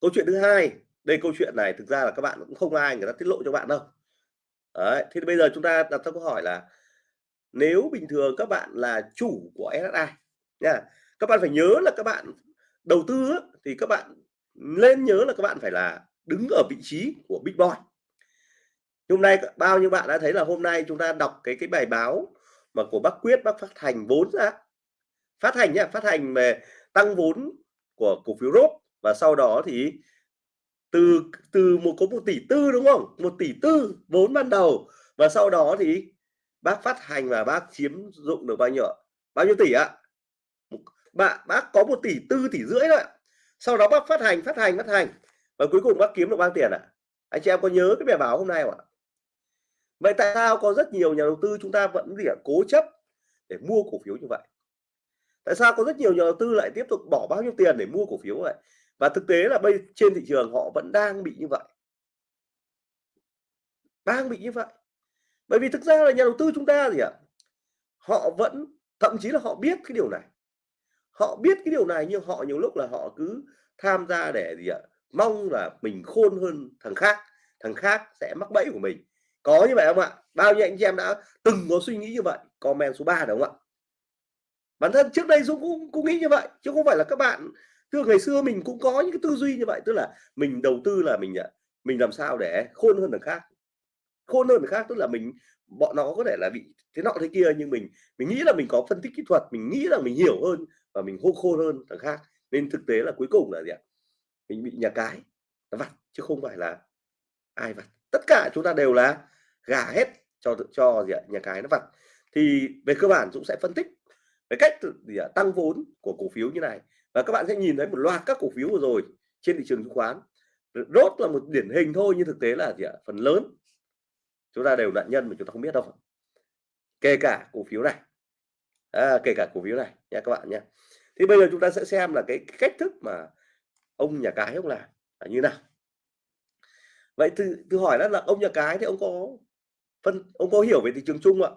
Câu chuyện thứ hai, đây câu chuyện này thực ra là các bạn cũng không ai người ta tiết lộ cho bạn đâu. Đấy thì bây giờ chúng ta đặt ra câu hỏi là nếu bình thường các bạn là chủ của SSI nha, các bạn phải nhớ là các bạn đầu tư thì các bạn lên nhớ là các bạn phải là đứng ở vị trí của big boy. Hôm nay bao nhiêu bạn đã thấy là hôm nay chúng ta đọc cái cái bài báo mà của bác quyết, bác phát hành vốn ra. Phát hành nhá, phát hành về tăng vốn của cổ phiếu rốt và sau đó thì từ từ một, có một tỷ tư đúng không? Một tỷ tư vốn ban đầu. Và sau đó thì bác phát hành và bác chiếm dụng được bao nhiêu bao nhiêu tỷ ạ? Bạn bác có một tỷ tư, tỷ rưỡi thôi sau đó bác phát hành phát hành phát hành. Và cuối cùng bác kiếm được bao tiền ạ? Anh chị em có nhớ cái bài báo hôm nay không ạ? Vậy tại sao có rất nhiều nhà đầu tư chúng ta vẫn gì ạ? Cố chấp để mua cổ phiếu như vậy? Tại sao có rất nhiều nhà đầu tư lại tiếp tục bỏ bao nhiêu tiền để mua cổ phiếu vậy và thực tế là bây trên thị trường họ vẫn đang bị như vậy đang bị như vậy bởi vì thực ra là nhà đầu tư chúng ta gì ạ họ vẫn thậm chí là họ biết cái điều này. Họ biết cái điều này nhưng họ nhiều lúc là họ cứ tham gia để gì ạ? Mong là mình khôn hơn thằng khác, thằng khác sẽ mắc bẫy của mình. Có như vậy không ạ? Bao nhiêu anh chị em đã từng có suy nghĩ như vậy? Comment số 3 đúng không ạ? Bản thân trước đây Dũng cũng cũng nghĩ như vậy, chứ không phải là các bạn thưa ngày xưa mình cũng có những cái tư duy như vậy, tức là mình đầu tư là mình, à, mình làm sao để khôn hơn người khác. Khôn hơn người khác tức là mình bọn nó có thể là bị thế nọ thế kia nhưng mình mình nghĩ là mình có phân tích kỹ thuật, mình nghĩ là mình hiểu hơn và mình hô khôn hơn thằng khác. Nên thực tế là cuối cùng là gì ạ? Mình bị nhà cái nó vặt chứ không phải là ai vặt. Tất cả chúng ta đều là gà hết cho cho gì ạ? Nhà cái nó vặt. Thì về cơ bản Dũng sẽ phân tích cái cách gì à, Tăng vốn của cổ phiếu như này. Và các bạn sẽ nhìn thấy một loạt các cổ phiếu vừa rồi trên thị trường chứng khoán. Rốt là một điển hình thôi nhưng thực tế là gì ạ? Phần lớn chúng ta đều nạn nhân mà chúng ta không biết đâu. Kể cả cổ phiếu này. À, kể cả cổ phiếu này nha các bạn nhé. Thì bây giờ chúng ta sẽ xem là cái cách thức mà ông nhà cái ông làm là như nào. Vậy từ từ hỏi đó là ông nhà cái thì ông có phân ông có hiểu về thị trường chung ạ?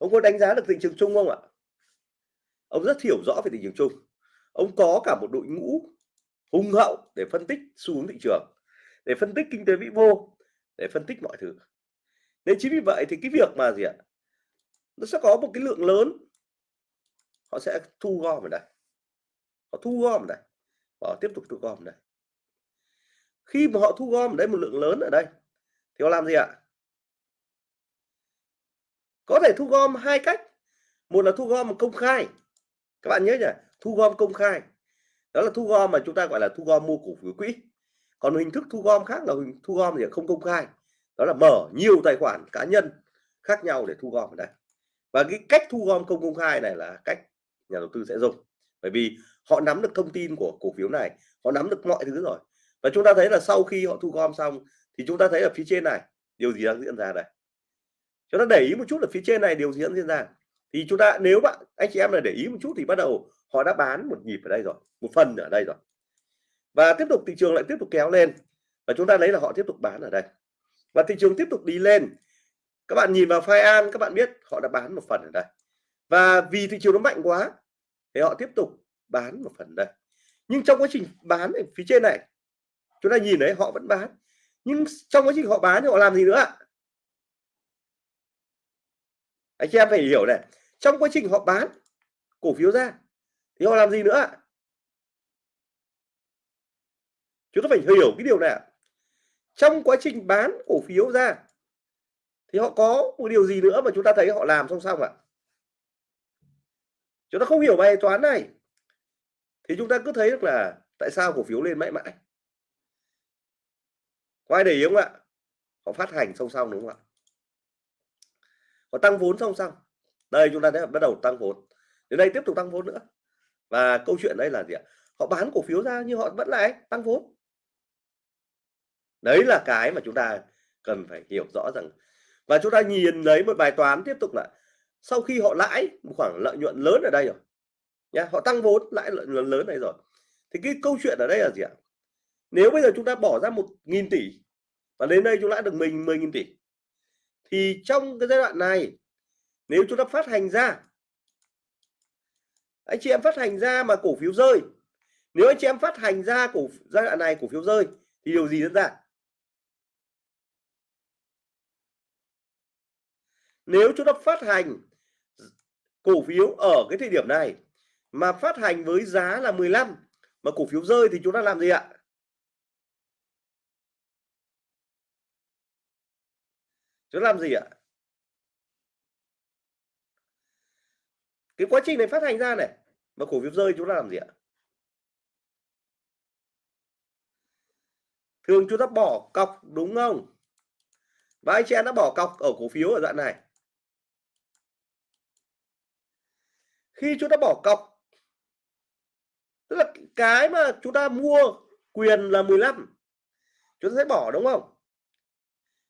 Ông có đánh giá được thị trường chung không ạ? Ông rất hiểu rõ về thị trường chung. Ông có cả một đội ngũ hùng hậu để phân tích xu hướng thị trường, để phân tích kinh tế vĩ mô, để phân tích mọi thứ. Nên chính vì vậy thì cái việc mà gì ạ? Nó sẽ có một cái lượng lớn, họ sẽ thu gom ở đây. Họ thu gom ở đây. Họ tiếp tục thu gom ở đây. Khi mà họ thu gom ở đây một lượng lớn ở đây, thì họ làm gì ạ? Có thể thu gom hai cách một là thu gom công khai các bạn nhớ nhỉ thu gom công khai đó là thu gom mà chúng ta gọi là thu gom mua cổ phiếu quỹ còn hình thức thu gom khác là hình thu gom thì không công khai đó là mở nhiều tài khoản cá nhân khác nhau để thu gom ở đây và cái cách thu gom không công khai này là cách nhà đầu tư sẽ dùng bởi vì họ nắm được thông tin của cổ phiếu này họ nắm được mọi thứ rồi và chúng ta thấy là sau khi họ thu gom xong thì chúng ta thấy ở phía trên này điều gì đang diễn ra đây chúng ta để ý một chút ở phía trên này điều diễn diễn ra. Thì chúng ta, nếu bạn, anh chị em là để ý một chút thì bắt đầu họ đã bán một nhịp ở đây rồi, một phần ở đây rồi. Và tiếp tục thị trường lại tiếp tục kéo lên và chúng ta lấy là họ tiếp tục bán ở đây. Và thị trường tiếp tục đi lên. Các bạn nhìn vào file an, các bạn biết họ đã bán một phần ở đây. Và vì thị trường nó mạnh quá thì họ tiếp tục bán một phần đây. Nhưng trong quá trình bán ở phía trên này, chúng ta nhìn thấy họ vẫn bán. Nhưng trong quá trình họ bán thì họ làm gì nữa ạ? Anh chị em phải hiểu này, trong quá trình họ bán cổ phiếu ra thì họ làm gì nữa chúng ta phải hiểu cái điều này trong quá trình bán cổ phiếu ra thì họ có một điều gì nữa mà chúng ta thấy họ làm song song ạ? Chúng ta không hiểu bài toán này thì chúng ta cứ thấy được là tại sao cổ phiếu lên mãi mãi. Có ai để ý không ạ? Họ phát hành song song đúng không ạ? Họ tăng vốn song song. Đây, chúng ta đã bắt đầu tăng vốn. Đến đây tiếp tục tăng vốn nữa. Và câu chuyện đây là gì ạ? Họ bán cổ phiếu ra nhưng họ vẫn lại tăng vốn. Đấy là cái mà chúng ta cần phải hiểu rõ rằng. Và chúng ta nhìn lấy một bài toán tiếp tục là sau khi họ lãi một khoản lợi nhuận lớn ở đây rồi, nhá, họ tăng vốn, lãi lợi nhuận lớn này rồi. Thì cái câu chuyện ở đây là gì ạ? Nếu bây giờ chúng ta bỏ ra một nghìn tỷ và đến đây chúng lãi được mình 10 nghìn tỷ thì trong cái giai đoạn này, nếu chúng ta phát hành ra, anh chị em phát hành ra mà cổ phiếu rơi, nếu anh chị em phát hành ra cổ giai đoạn này cổ phiếu rơi, thì điều gì diễn ra? Nếu chúng ta phát hành cổ phiếu ở cái thời điểm này mà phát hành với giá là 15 mà cổ phiếu rơi thì chúng ta làm gì ạ? Chúng làm gì ạ? Cái quá trình này phát hành ra này, mà cổ phiếu rơi chúng ta làm gì ạ? Thường chúng ta bỏ cọc, đúng không? Và anh chị em đã bỏ cọc ở cổ phiếu ở đoạn này. Khi chúng ta bỏ cọc, tức là cái mà chúng ta mua quyền là 15 chúng ta sẽ bỏ, đúng không?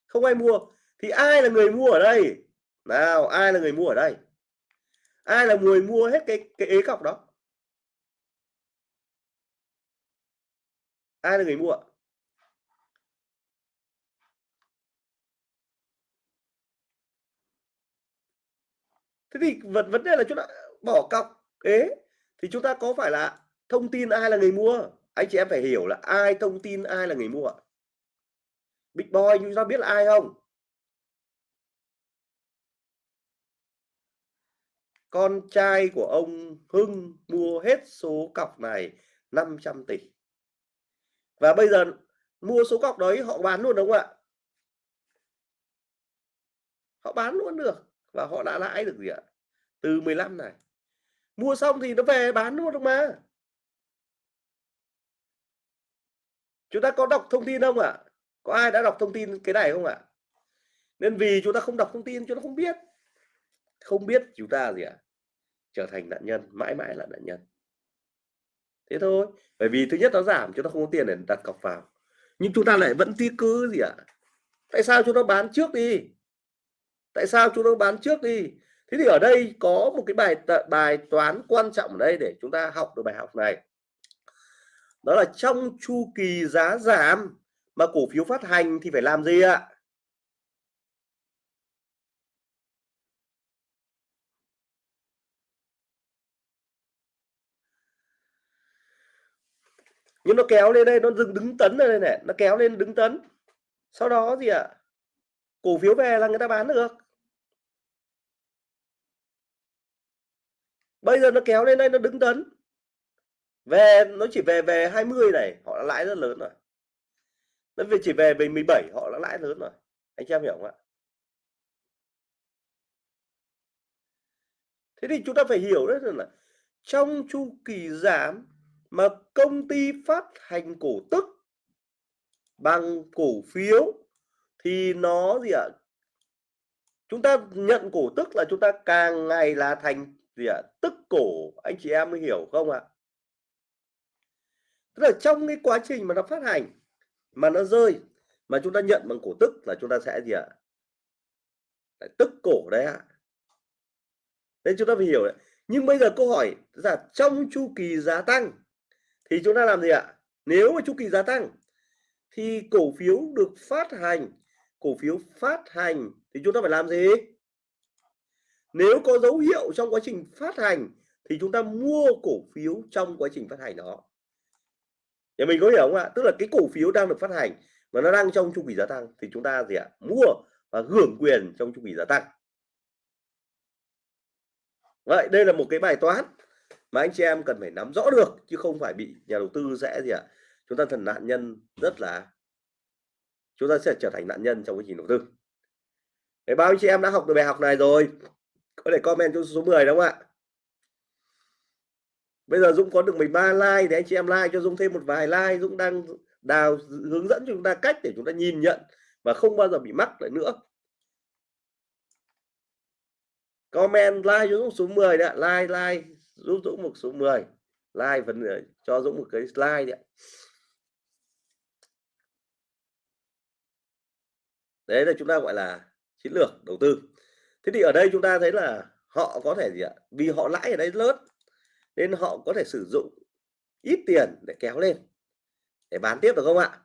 Không ai mua thì ai là người mua ở đây? Nào, ai là người mua ở đây? Ai là người mua hết cái cái ế cọc đó? Ai là người mua? Thế thì vấn vấn đề là chúng ta bỏ cọc ế, thì chúng ta có phải là thông tin ai là người mua? Anh chị em phải hiểu là ai thông tin ai là người mua. Big boy, chúng ta biết là ai không? Con trai của ông Hưng mua hết số cọc này 500 tỷ. Và bây giờ mua số cọc đấy, họ bán luôn, đúng không ạ? Họ bán luôn được và họ đã lãi được gì ạ? Từ 15 này. Mua xong thì nó về bán luôn được mà. Chúng ta có đọc thông tin không ạ? Có ai đã đọc thông tin cái này không ạ? Nên vì chúng ta không đọc thông tin, chúng ta không biết không biết chúng ta gì ạ, trở thành nạn nhân, mãi mãi là nạn nhân. Thế thôi, bởi vì thứ nhất nó giảm chúng ta không có tiền để đặt cọc vào. Nhưng chúng ta lại vẫn ti cứ gì ạ? Tại sao chúng ta bán trước đi? Tại sao chúng ta bán trước đi? Thế thì ở đây có một cái bài bài toán quan trọng ở đây để chúng ta học được bài học này. Đó là trong chu kỳ giá giảm mà cổ phiếu phát hành thì phải làm gì ạ? Nhưng nó kéo lên đây, nó dừng đứng tấn ở đây này, nó kéo lên đứng tấn. Sau đó gì ạ? Cổ phiếu về là người ta bán được. Bây giờ nó kéo lên đây, nó đứng tấn. Về, nó chỉ về về 20 này, họ đã lãi rất lớn rồi. Nó về chỉ về về 17 họ đã lãi lớn rồi. Anh chị em hiểu không ạ? Thế thì chúng ta phải hiểu đấy là trong chu kỳ giảm mà công ty phát hành cổ tức bằng cổ phiếu thì nó gì ạ? Chúng ta nhận cổ tức là chúng ta càng ngày là thành gì ạ? Tức cổ, anh chị em mới hiểu không ạ? Tức là trong cái quá trình mà nó phát hành, mà nó rơi, mà chúng ta nhận bằng cổ tức là chúng ta sẽ gì ạ? À? tức cổ đấy ạ. Nên chúng ta phải hiểu đấy. Nhưng bây giờ câu hỏi là trong chu kỳ giá tăng thì chúng ta làm gì ạ? Nếu mà chu kỳ giá tăng, thì cổ phiếu được phát hành, cổ phiếu phát hành thì chúng ta phải làm gì? Nếu có dấu hiệu trong quá trình phát hành, thì chúng ta mua cổ phiếu trong quá trình phát hành đó. Nhà mình có hiểu không ạ? Tức là cái cổ phiếu đang được phát hành và nó đang trong chu kỳ giá tăng thì chúng ta gì ạ? Mua và hưởng quyền trong chu kỳ giá tăng. Vậy, đây là một cái bài toán mà anh chị em cần phải nắm rõ được, chứ không phải bị nhà đầu tư sẽ gì ạ? Chúng ta thành nạn nhân rất là, chúng ta sẽ trở thành nạn nhân trong quá trình đầu tư. Để bao anh chị em đã học được bài học này rồi, có thể comment cho số 10 đúng không ạ? Bây giờ Dũng có được 13 like thì anh chị em like cho Dũng thêm một vài like. Dũng đang đào hướng dẫn chúng ta cách để chúng ta nhìn nhận và không bao giờ bị mắc lại nữa. Comment like cho Dũng số 10 đã like like giúp Dũng một số 10 like phần ờ, cho Dũng một cái slide đấy đấy là chúng ta gọi là chiến lược đầu tư. Thế thì ở đây chúng ta thấy là họ có thể gì ạ? Vì họ lãi ở đây lớn, nên họ có thể sử dụng ít tiền để kéo lên, để bán tiếp được không ạ?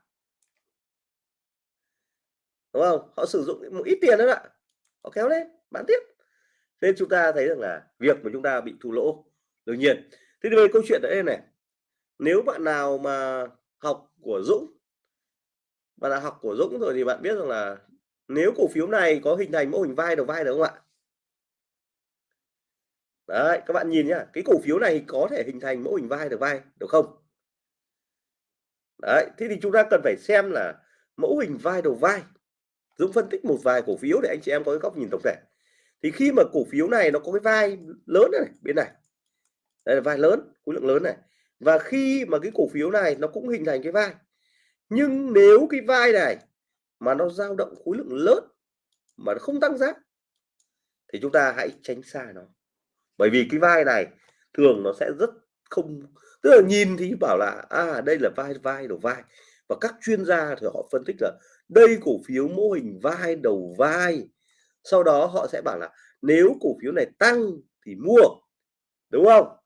Đúng không? Họ sử dụng một ít tiền đó ạ. Họ kéo lên, bán tiếp. Nên chúng ta thấy rằng là việc mà chúng ta bị thua lỗ đương nhiên. Thế thì về câu chuyện đây này. Nếu bạn nào mà học của Dũng, bạn đã học của Dũng rồi thì bạn biết rằng là nếu cổ phiếu này có hình thành mô hình vai đầu vai được không ạ? Đấy, các bạn nhìn nhá, cái cổ phiếu này có thể hình thành mẫu hình vai đầu vai, được không? Đấy, thế thì chúng ta cần phải xem là mẫu hình vai đầu vai. Dũng phân tích một vài cổ phiếu để anh chị em có cái góc nhìn tổng thể. Thì khi mà cổ phiếu này nó có cái vai lớn này, bên này đây là vai lớn, khối lượng lớn này. Và khi mà cái cổ phiếu này nó cũng hình thành cái vai, nhưng nếu cái vai này mà nó dao động khối lượng lớn mà nó không tăng giá, thì chúng ta hãy tránh xa nó. Bởi vì cái vai này thường nó sẽ rất không, tức là nhìn thì bảo là à đây là vai vai đầu vai. Và các chuyên gia thì họ phân tích là đây cổ phiếu mô hình vai đầu vai. Sau đó họ sẽ bảo là nếu cổ phiếu này tăng thì mua, đúng không?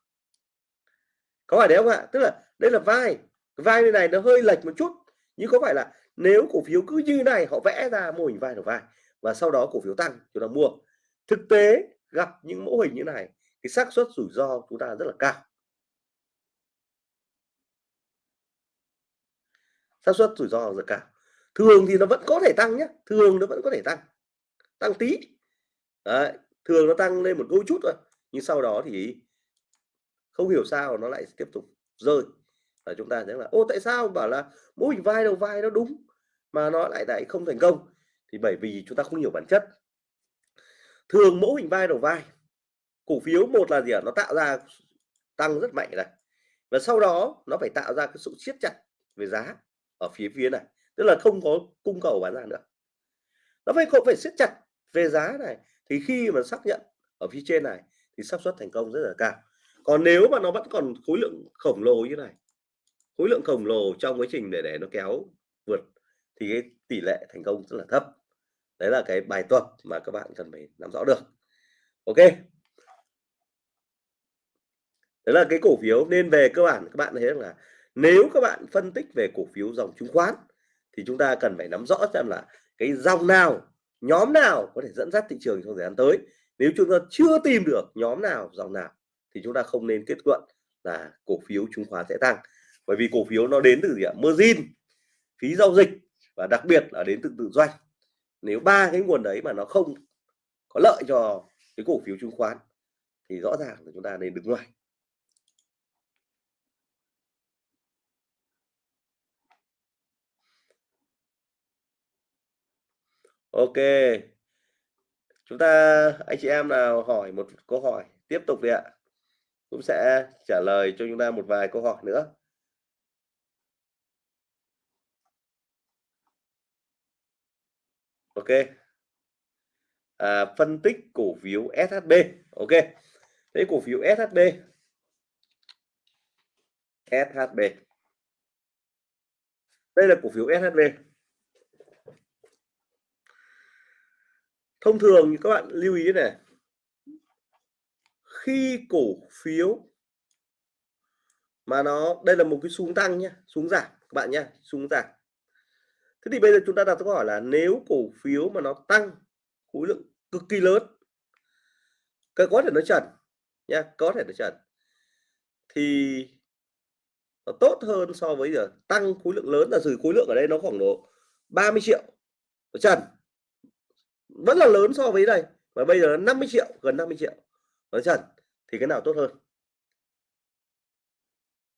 Có phải đấy không ạ? Tức là đây là vai. Vai bên này nó hơi lệch một chút. Nhưng có phải là nếu cổ phiếu cứ như này họ vẽ ra mô hình vai đầu vai và sau đó cổ phiếu tăng chúng ta mua. Thực tế gặp những mẫu hình như này cái xác suất rủi ro chúng ta rất là cao. Xác suất rủi ro rất cao. Thường thì nó vẫn có thể tăng nhé. Thường nó vẫn có thể tăng. Tăng tí. Đấy, thường nó tăng lên một đôi chút thôi. Nhưng sau đó thì không hiểu sao nó lại tiếp tục rơi. Và chúng ta thấy là, ô, tại sao? Bảo là mô hình vai đầu vai nó đúng mà nó lại lại không thành công. Thì bởi vì chúng ta không hiểu bản chất. Thường mẫu hình vai đầu vai, cổ phiếu một là gì ạ? Nó tạo ra tăng rất mạnh này. Và sau đó nó phải tạo ra cái sự siết chặt về giá ở phía phía này, tức là không có cung cầu bán ra nữa. Nó phải không phải siết chặt về giá này. Thì khi mà xác nhận ở phía trên này thì xác suất thành công rất là cao còn nếu mà nó vẫn còn khối lượng khổng lồ như này, khối lượng khổng lồ trong quá trình để để nó kéo vượt, thì cái tỷ lệ thành công rất là thấp. Đấy là cái bài tập mà các bạn cần phải nắm rõ được. Ok. Đấy là cái cổ phiếu. Nên về cơ bản, các bạn thấy là nếu các bạn phân tích về cổ phiếu dòng chứng khoán, thì chúng ta cần phải nắm rõ xem là cái dòng nào, nhóm nào có thể dẫn dắt thị trường trong thời gian tới. Nếu chúng ta chưa tìm được nhóm nào, dòng nào thì chúng ta không nên kết luận là cổ phiếu chứng khoán sẽ tăng. Bởi vì cổ phiếu nó đến từ gì ạ? Margin, phí giao dịch và đặc biệt là đến từ tự doanh nếu ba cái nguồn đấy mà nó không có lợi cho cái cổ phiếu chứng khoán thì rõ ràng là chúng ta nên đứng ngoài. Ok. Chúng ta, anh chị em nào hỏi một câu hỏi tiếp tục đi ạ cũng sẽ trả lời cho chúng ta một vài câu hỏi nữa. Ok. À, phân tích cổ phiếu SHB ok. Thế cổ phiếu SHB SHB đây là cổ phiếu SHB thông thường các bạn lưu ý này khi cổ phiếu mà nó, đây là một cái xuống tăng nhé xuống giảm các bạn nhé xuống giảm. Thế thì bây giờ chúng ta đặt câu hỏi là nếu cổ phiếu mà nó tăng khối lượng cực kỳ lớn có thể nó trần nha có thể nó trần, thì nó tốt hơn so với giờ tăng khối lượng lớn là sử khối lượng ở đây nó khoảng độ 30 triệu trần, vẫn là lớn so với đây và bây giờ 50 triệu, gần 50 triệu với trần thì cái nào tốt hơn?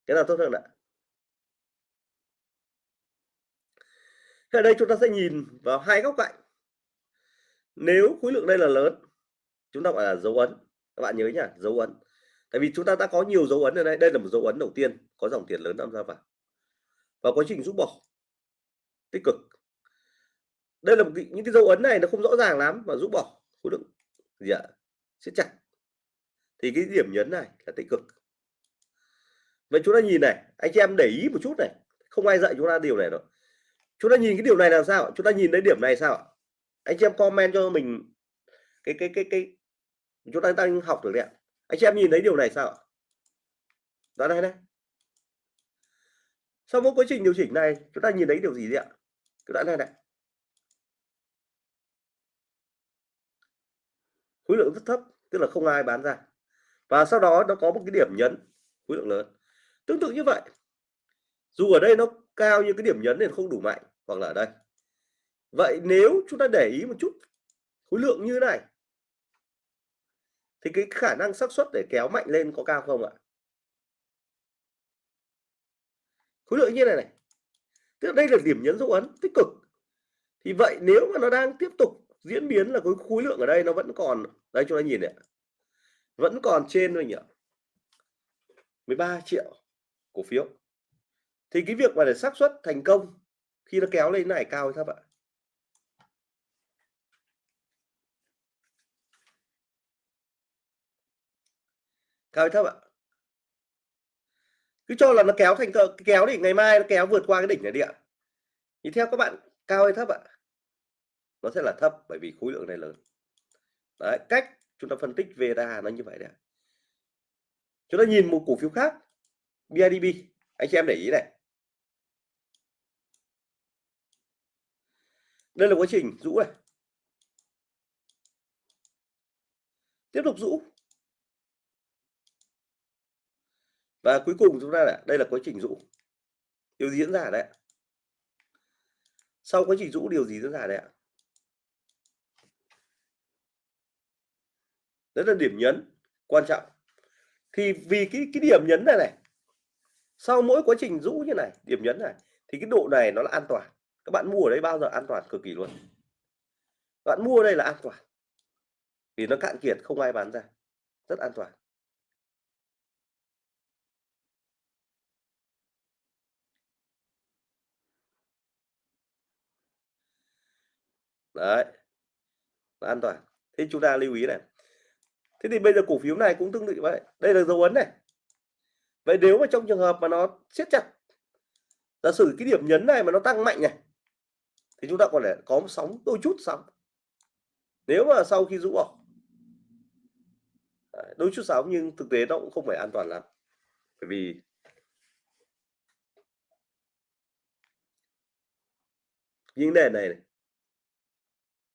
Cái nào tốt hơn ạ? Ở đây chúng ta sẽ nhìn vào hai góc cạnh. Nếu khối lượng đây là lớn chúng ta gọi là dấu ấn. Các bạn nhớ nhá dấu ấn. Tại vì chúng ta đã có nhiều dấu ấn ở đây. Đây là một dấu ấn đầu tiên có dòng tiền lớn tham gia vào. Và quá trình rút bỏ. Tích cực. Đây là một cái, những cái dấu ấn này nó không rõ ràng lắm mà rút bỏ. Khối lượng gì ạ? Siết chặt thì cái điểm nhấn này là tích cực. Vậy chúng ta nhìn này, anh chị em để ý một chút này, không ai dạy chúng ta điều này đâu. Chúng ta nhìn cái điều này làm sao chúng ta nhìn đến điểm này sao anh chị em comment cho mình cái cái cái cái, chúng ta đang học được đấy ạ. Anh chị em nhìn thấy điều này sao đó, đây này. Sau mỗi quá trình điều chỉnh này, chúng ta nhìn thấy điều gì đấy ạ? Cái đoạn này này. Khối lượng rất thấp, tức là không ai bán ra và sau đó nó có một cái điểm nhấn khối lượng lớn. Tương tự như vậy, dù ở đây nó cao như cái điểm nhấn này không đủ mạnh hoặc là ở đây. Vậy nếu chúng ta để ý một chút khối lượng như thế này, thì cái khả năng xác suất để kéo mạnh lên có cao không ạ? Khối lượng như này này, tức đây là điểm nhấn dấu ấn tích cực. Thì vậy nếu mà nó đang tiếp tục diễn biến là cái khối lượng ở đây nó vẫn còn, đây chúng ta nhìn này vẫn còn trên thôi nhỉ? 13 triệu cổ phiếu. Thì cái việc mà để xác suất thành công khi nó kéo lên này cao hay thấp ạ? Cao hay thấp ạ? Cứ cho là nó kéo thành kéo thì ngày mai nó kéo vượt qua cái đỉnh này đi ạ. Thì theo các bạn, cao hay thấp ạ? Nó sẽ là thấp bởi vì khối lượng này lớn. Đấy, cách chúng ta phân tích VDA nó như vậy đấy chúng ta nhìn một cổ phiếu khác BIDB anh chị em để ý này. Đây là quá trình rũ này. Tiếp tục rũ. Và cuối cùng chúng ta là đây là quá trình rũ. Điều gì diễn ra đấy sau quá trình rũ, điều gì diễn ra đấy ạ? Đấy là điểm nhấn quan trọng. Thì vì cái cái điểm nhấn này này, sau mỗi quá trình rũ như này, điểm nhấn này, thì cái độ này nó là an toàn. Các bạn mua ở đây bao giờ an toàn cực kỳ luôn. Bạn mua ở đây là an toàn. Vì nó cạn kiệt, không ai bán ra. Rất an toàn. Đấy. An toàn. Thế chúng ta lưu ý này thế thì bây giờ cổ phiếu này cũng tương tự vậy. Đây là dấu ấn này. Vậy nếu mà trong trường hợp mà nó siết chặt giả sử cái điểm nhấn này mà nó tăng mạnh này thì chúng ta còn để có một sóng đôi chút sóng. Nếu mà sau khi rũ bỏ đôi chút sóng nhưng thực tế nó cũng không phải an toàn lắm. Bởi vì những nền này,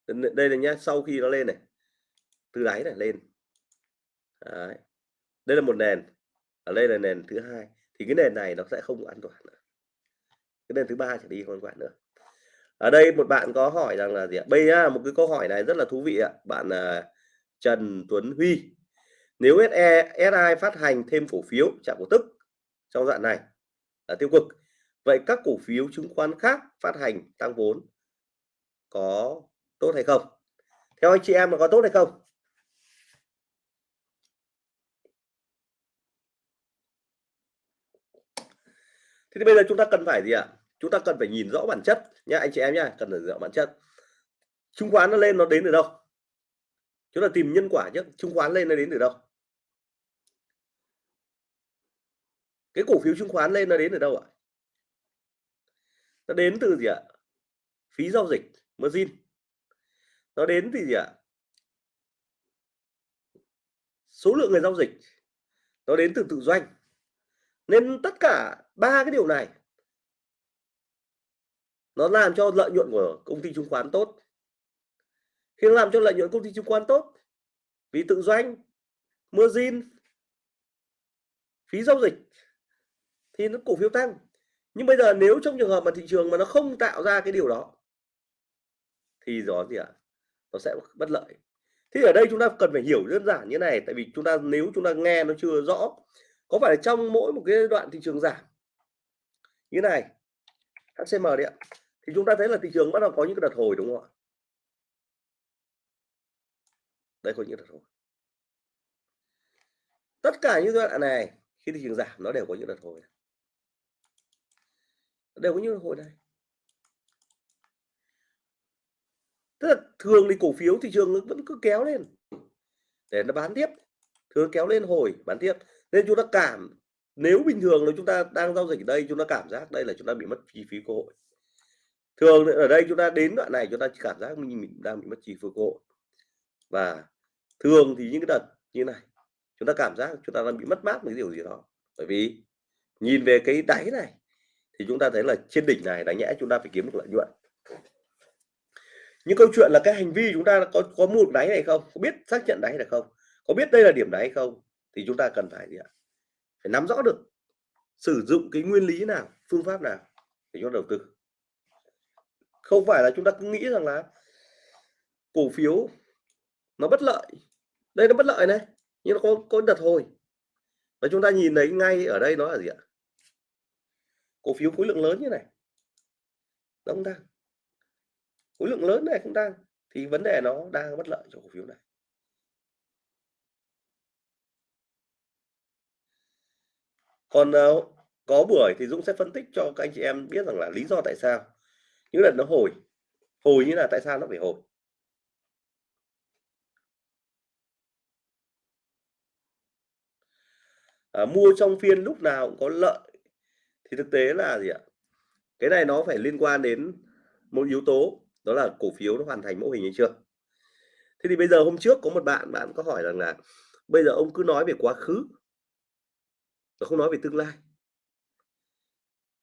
này đây là nhá sau khi nó lên này từ đáy này lên. Đấy. đây là một nền ở đây là nền thứ hai. Thì cái nền này nó sẽ không an toàn nữa. Cái nền thứ ba trở đi không an toàn nữa. Ở đây một bạn có hỏi rằng là gì ạ? Bây giờ một cái câu hỏi này rất là thú vị ạ. Bạn là Trần Tuấn Huy. Nếu SE SI phát hành thêm cổ phiếu trả cổ tức trong đoạn này là tiêu cực. Vậy các cổ phiếu chứng khoán khác phát hành tăng vốn có tốt hay không? Theo anh chị em là có tốt hay không? Thế thì bây giờ chúng ta cần phải gì ạ? Chúng ta cần phải nhìn rõ bản chất nha, anh chị em nhá, cần phải rõ bản chất. Chứng khoán nó lên nó đến từ đâu? Chúng ta tìm nhân quả chứ chứng khoán lên nó đến từ đâu? Cái cổ phiếu chứng khoán lên nó đến từ đâu ạ? Nó đến từ gì ạ? Phí giao dịch, margin. Nó đến từ gì ạ? Số lượng người giao dịch. Nó đến từ tự doanh nên tất cả ba cái điều này nó làm cho lợi nhuận của công ty chứng khoán tốt. Khi nó làm cho lợi nhuận công ty chứng khoán tốt, vì tự doanh margin phí giao dịch thì nó cổ phiếu tăng. Nhưng bây giờ nếu trong trường hợp mà thị trường mà nó không tạo ra cái điều đó, thì rõ gì ạ? Nó sẽ bất lợi. Thì ở đây chúng ta cần phải hiểu đơn giản như này, tại vì chúng ta, nếu chúng ta nghe nó chưa rõ có phải là trong mỗi một cái đoạn thị trường giảm? Như này HCM đấy ạ. Thì chúng ta thấy là thị trường bắt đầu có những cái đợt hồi đúng không ạ? Đây có những đợt hồi. Tất cả những đoạn này, khi thị trường giảm, nó đều có những đợt hồi. Đều có những đợt hồi này tức là thường thì cổ phiếu thị trường vẫn cứ kéo lên. Để nó bán tiếp. Thường kéo lên hồi, bán tiếp nên chúng ta cảm nếu bình thường là chúng ta đang giao dịch ở đây chúng ta cảm giác đây là chúng ta bị mất chi phí cơ hội thường ở đây chúng ta đến đoạn này chúng ta cảm giác mình, mình đang bị mất chi phí cơ hội và thường thì những cái đợt như này chúng ta cảm giác chúng ta đang bị mất mát một cái điều gì đó bởi vì nhìn về cái đáy này thì chúng ta thấy là trên đỉnh này đáng nhẽ chúng ta phải kiếm được lợi nhuận những câu chuyện là cái hành vi chúng ta có có mua được đáy này không có biết xác nhận đáy này không có biết đây là điểm đáy không thì chúng ta cần phải gì ạ? Phải nắm rõ được sử dụng cái nguyên lý nào, phương pháp nào để cho đầu tư. Không phải là chúng ta cứ nghĩ rằng là cổ phiếu nó bất lợi. Đây nó bất lợi này, nhưng nó có có đợt hồi. Và chúng ta nhìn thấy ngay ở đây nó là gì ạ? Cổ phiếu khối lượng lớn như này. Nó không tăng. Khối lượng lớn này không tăng thì vấn đề nó đang bất lợi cho cổ phiếu này. Còn uh, có buổi thì Dũng sẽ phân tích cho các anh chị em biết rằng là lý do tại sao. Những lần nó hồi hồi như là tại sao nó phải hồi? À, mua trong phiên lúc nào cũng có lợi. Thì thực tế là gì ạ? Cái này nó phải liên quan đến một yếu tố đó là cổ phiếu nó hoàn thành mẫu hình hay chưa? Thế thì bây giờ hôm trước có một bạn bạn có hỏi rằng là bây giờ ông cứ nói về quá khứ và không nói về tương lai.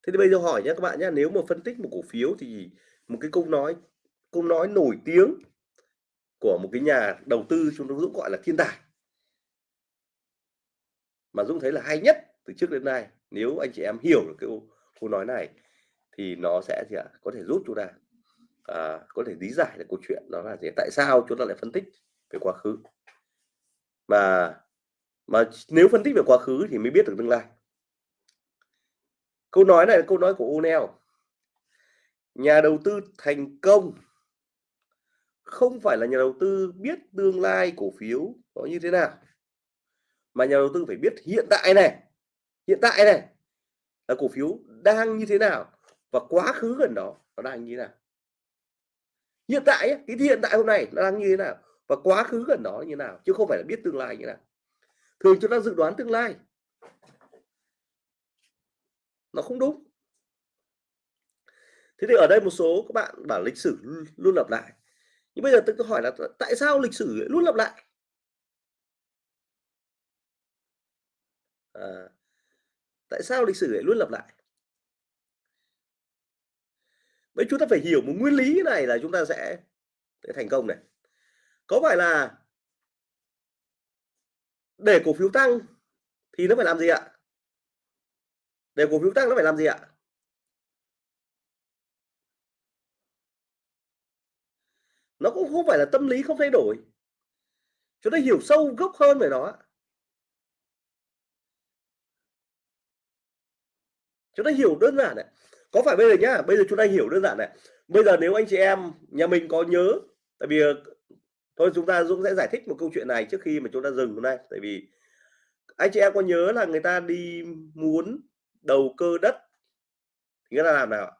Thế thì bây giờ hỏi nhé các bạn nhé nếu mà phân tích một cổ phiếu thì một cái câu nói câu nói nổi tiếng của một cái nhà đầu tư chúng ta dũng gọi là thiên tài. Mà Dũng thấy là hay nhất từ trước đến nay nếu anh chị em hiểu được cái câu, nói này thì nó sẽ gì ạ? Có thể giúp chúng ta à, có thể lý giải được câu chuyện đó là gì? Tại sao chúng ta lại phân tích về quá khứ? Mà mà nếu phân tích về quá khứ thì mới biết được tương lai. Câu nói này là câu nói của O'Neill. Nhà đầu tư thành công không phải là nhà đầu tư biết tương lai cổ phiếu nó như thế nào, mà nhà đầu tư phải biết hiện tại này, hiện tại này là cổ phiếu đang như thế nào và quá khứ gần đó nó đang như thế nào. Hiện tại cái hiện tại hôm nay nó đang như thế nào và quá khứ gần đó như thế nào, chứ không phải là biết tương lai như thế nào thường chúng ta dự đoán tương lai. Nó không đúng. Thế thì ở đây một số các bạn bảo lịch sử luôn lặp lại. Nhưng bây giờ tôi hỏi là tại sao lịch sử luôn lặp lại? À, tại sao lịch sử lại luôn lặp lại? Vậy chúng ta phải hiểu một nguyên lý này là chúng ta sẽ, sẽ thành công này. Có phải là để cổ phiếu tăng thì nó phải làm gì ạ? Để cổ phiếu tăng nó phải làm gì ạ? Nó cũng không phải là tâm lý không thay đổi. Chúng ta hiểu sâu gốc hơn về nó. Chúng ta hiểu đơn giản này có phải bây giờ nhá, bây giờ chúng ta hiểu đơn giản này bây giờ nếu anh chị em, nhà mình có nhớ, tại vì thôi chúng ta Dũng sẽ giải thích một câu chuyện này trước khi mà chúng ta dừng hôm nay. Tại vì anh chị em có nhớ là người ta đi muốn đầu cơ đất? Thì người ta làm nào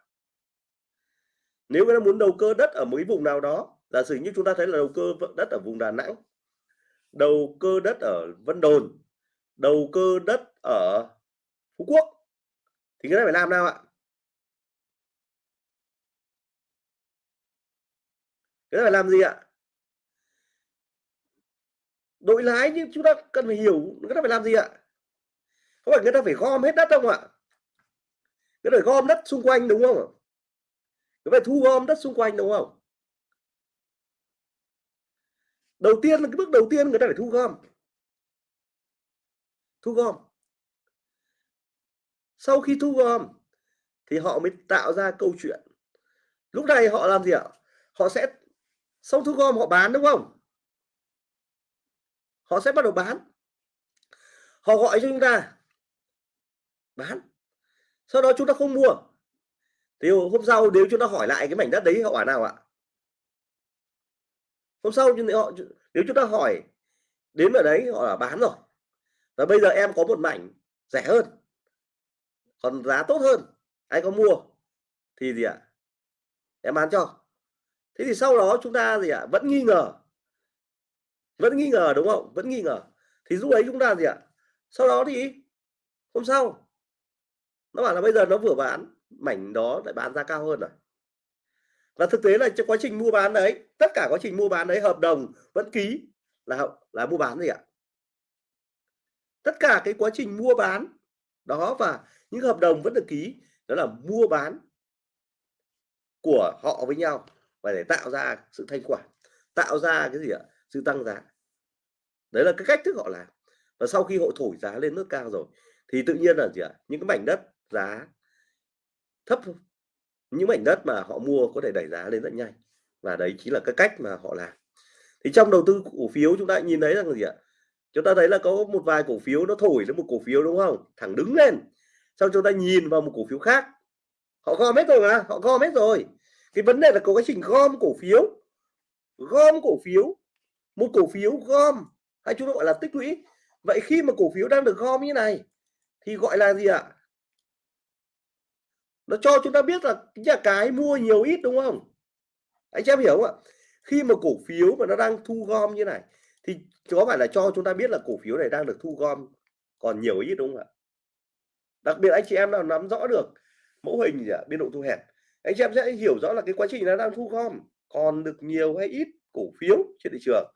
nếu người ta muốn đầu cơ đất ở một cái vùng nào đó, giả sử như chúng ta thấy là đầu cơ đất ở vùng Đà Nẵng, đầu cơ đất ở Vân Đồn, đầu cơ đất ở Phú Quốc, thì người ta phải làm nào ạ? Người ta phải làm gì ạ? Đội lái nhưng chúng ta cần phải hiểu, người ta phải làm gì ạ? Không phải người ta phải gom hết đất không ạ? Người ta phải gom đất xung quanh đúng không người phải thu gom đất xung quanh đúng không? Đầu tiên là cái bước đầu tiên người ta phải thu gom. Thu gom. Sau khi thu gom thì họ mới tạo ra câu chuyện. Lúc này họ làm gì ạ? Họ sẽ xong thu gom họ bán đúng không? Họ sẽ bắt đầu bán. Họ gọi cho chúng ta bán. Sau đó chúng ta không mua. Thì hôm sau nếu chúng ta hỏi lại cái mảnh đất đấy, họ bảo nào ạ? Hôm sau họ, nếu chúng ta hỏi đến ở đấy, họ là bán rồi. Và bây giờ em có một mảnh rẻ hơn, còn giá tốt hơn. Anh có mua thì gì ạ? Em bán cho. Thế thì sau đó chúng ta gì ạ? Vẫn nghi ngờ vẫn nghi ngờ, đúng không? Vẫn nghi ngờ. Thì lúc ấy chúng ta gì ạ? Sau đó thì hôm sau, nó bảo là bây giờ nó vừa bán, mảnh đó lại bán giá cao hơn rồi. Và thực tế là trong quá trình mua bán đấy, tất cả quá trình mua bán đấy hợp đồng, vẫn ký là là mua bán gì ạ? Tất cả cái quá trình mua bán đó và những hợp đồng vẫn được ký, đó là mua bán của họ với nhau và để tạo ra sự thanh khoản, tạo ra cái gì ạ? Sự tăng giá. Đấy là cái cách thức họ làm. Và sau khi họ thổi giá lên nước cao rồi, thì tự nhiên là gì ạ? Những cái mảnh đất giá thấp những mảnh đất mà họ mua có thể đẩy giá lên rất nhanh. Và đấy chính là cái cách mà họ làm. Thì trong đầu tư cổ phiếu chúng ta nhìn thấy rằng gì ạ? Chúng ta thấy là có một vài cổ phiếu nó thổi lên một cổ phiếu, đúng không? Thẳng đứng lên. Sau chúng ta nhìn vào một cổ phiếu khác. Họ gom hết rồi mà, họ gom hết rồi. Cái vấn đề là có quá trình gom cổ phiếu. Gom cổ phiếu một cổ phiếu gom, hay chúng ta gọi là tích lũy. Vậy khi mà cổ phiếu đang được gom như này, thì gọi là gì ạ? Nó cho chúng ta biết là cái cái mua nhiều ít, đúng không? Anh em hiểu không ạ? Khi mà cổ phiếu mà nó đang thu gom như này, thì có phải là cho chúng ta biết là cổ phiếu này đang được thu gom còn nhiều ít, đúng không ạ? Đặc biệt anh chị em nào nắm rõ được mẫu hình gì ạ? Biên độ thu hẹp. Anh chị em sẽ hiểu rõ là cái quá trình nó đang thu gom còn được nhiều hay ít cổ phiếu trên thị trường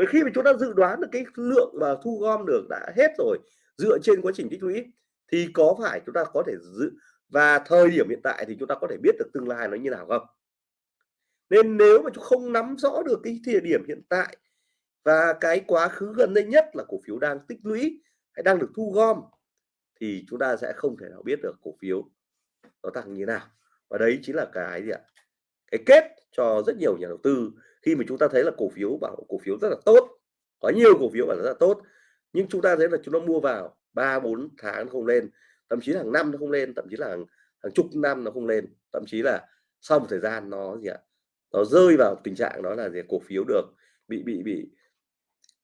bởi khi mà chúng ta dự đoán được cái lượng mà thu gom được đã hết rồi, dựa trên quá trình tích lũy, thì có phải chúng ta có thể dự, và thời điểm hiện tại thì chúng ta có thể biết được tương lai nó như nào không? Nên nếu mà chúng không nắm rõ được cái thời điểm hiện tại và cái quá khứ gần đây nhất là cổ phiếu đang tích lũy hay đang được thu gom, thì chúng ta sẽ không thể nào biết được cổ phiếu nó tăng như thế nào. Và đấy chính là cái gì ạ? Cái kết cho rất nhiều nhà đầu tư khi mà chúng ta thấy là cổ phiếu bảo cổ phiếu rất là tốt có nhiều cổ phiếu bảo rất là tốt nhưng chúng ta thấy là chúng nó mua vào ba bốn tháng nó không lên thậm chí là hàng năm nó không lên thậm chí là hàng, hàng chục năm nó không lên thậm chí là sau một thời gian nó gì ạ nó rơi vào tình trạng đó là gì cổ phiếu được bị bị bị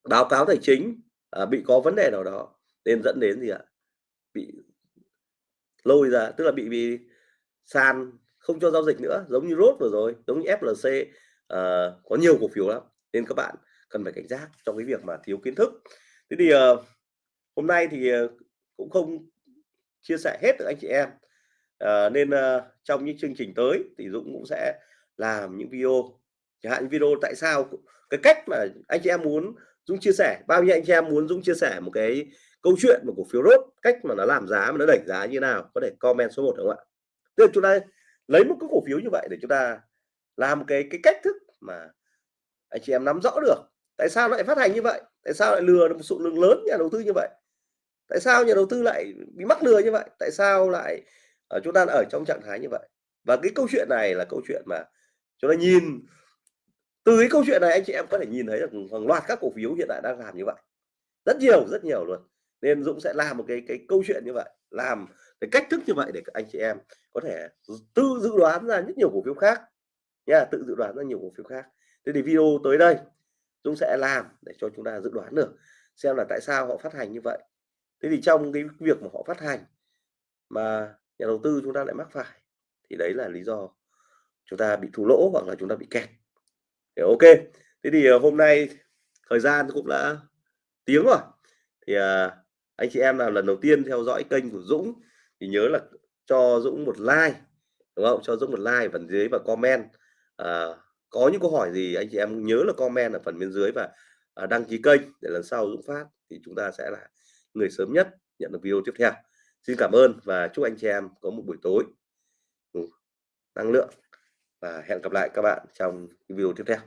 báo cáo tài chính à, bị có vấn đề nào đó nên dẫn đến gì ạ bị lôi ra tức là bị bị sàn không cho giao dịch nữa giống như rốt vừa rồi giống như FLC uh, có nhiều cổ phiếu lắm nên các bạn cần phải cảnh giác trong cái việc mà thiếu kiến thức. Thế thì uh, hôm nay thì ờ, cũng không chia sẻ hết được anh chị em. Uh, nên uh, trong những chương trình tới thì Dũng cũng sẽ làm những video. Chẳng hạn video tại sao cái cách mà anh chị em muốn Dũng chia sẻ bao nhiêu anh chị em muốn Dũng chia sẻ một cái câu chuyện một cổ phiếu rốt cách mà nó làm giá mà nó đẩy giá như nào có thể comment số 1 được không ạ? Tức là chúng ta lấy một cái cổ phiếu như vậy để chúng ta làm cái cái cách thức mà anh chị em nắm rõ được. Tại sao lại phát hành như vậy? Tại sao lại lừa được một số lượng lớn nhà đầu tư như vậy? Tại sao nhà đầu tư lại bị mắc lừa như vậy? Tại sao lại ở chúng ta ở trong trạng thái như vậy? Và cái câu chuyện này là câu chuyện mà chúng ta nhìn, từ cái câu chuyện này anh chị em có thể nhìn thấy được hàng loạt các cổ phiếu hiện tại đang làm như vậy. Rất nhiều rất nhiều luôn. Nên Dũng sẽ làm một cái cái câu chuyện như vậy, làm cái cách thức như vậy để các anh chị em có thể tự dự đoán ra rất nhiều cổ phiếu khác nha tự dự đoán ra nhiều cổ phiếu khác. Thế thì video tới đây Dũng sẽ làm để cho chúng ta dự đoán được xem là tại sao họ phát hành như vậy. Thế thì trong cái việc mà họ phát hành mà nhà đầu tư chúng ta lại mắc phải thì đấy là lý do chúng ta bị thua lỗ hoặc là chúng ta bị kẹt. Thì ok thế thì ờ, hôm nay thời gian cũng đã tiếng rồi. Thì à, anh chị em nào lần đầu tiên theo dõi kênh của Dũng thì nhớ là cho Dũng một like đúng không? Cho Dũng một like phần dưới và comment à, có những câu hỏi gì anh chị em nhớ là comment ở phần bên dưới và à, đăng ký kênh để lần sau Dũng phát thì chúng ta sẽ là người sớm nhất nhận được video tiếp theo. Xin cảm ơn và chúc anh chị em có một buổi tối năng lượng và hẹn gặp lại các bạn trong video tiếp theo.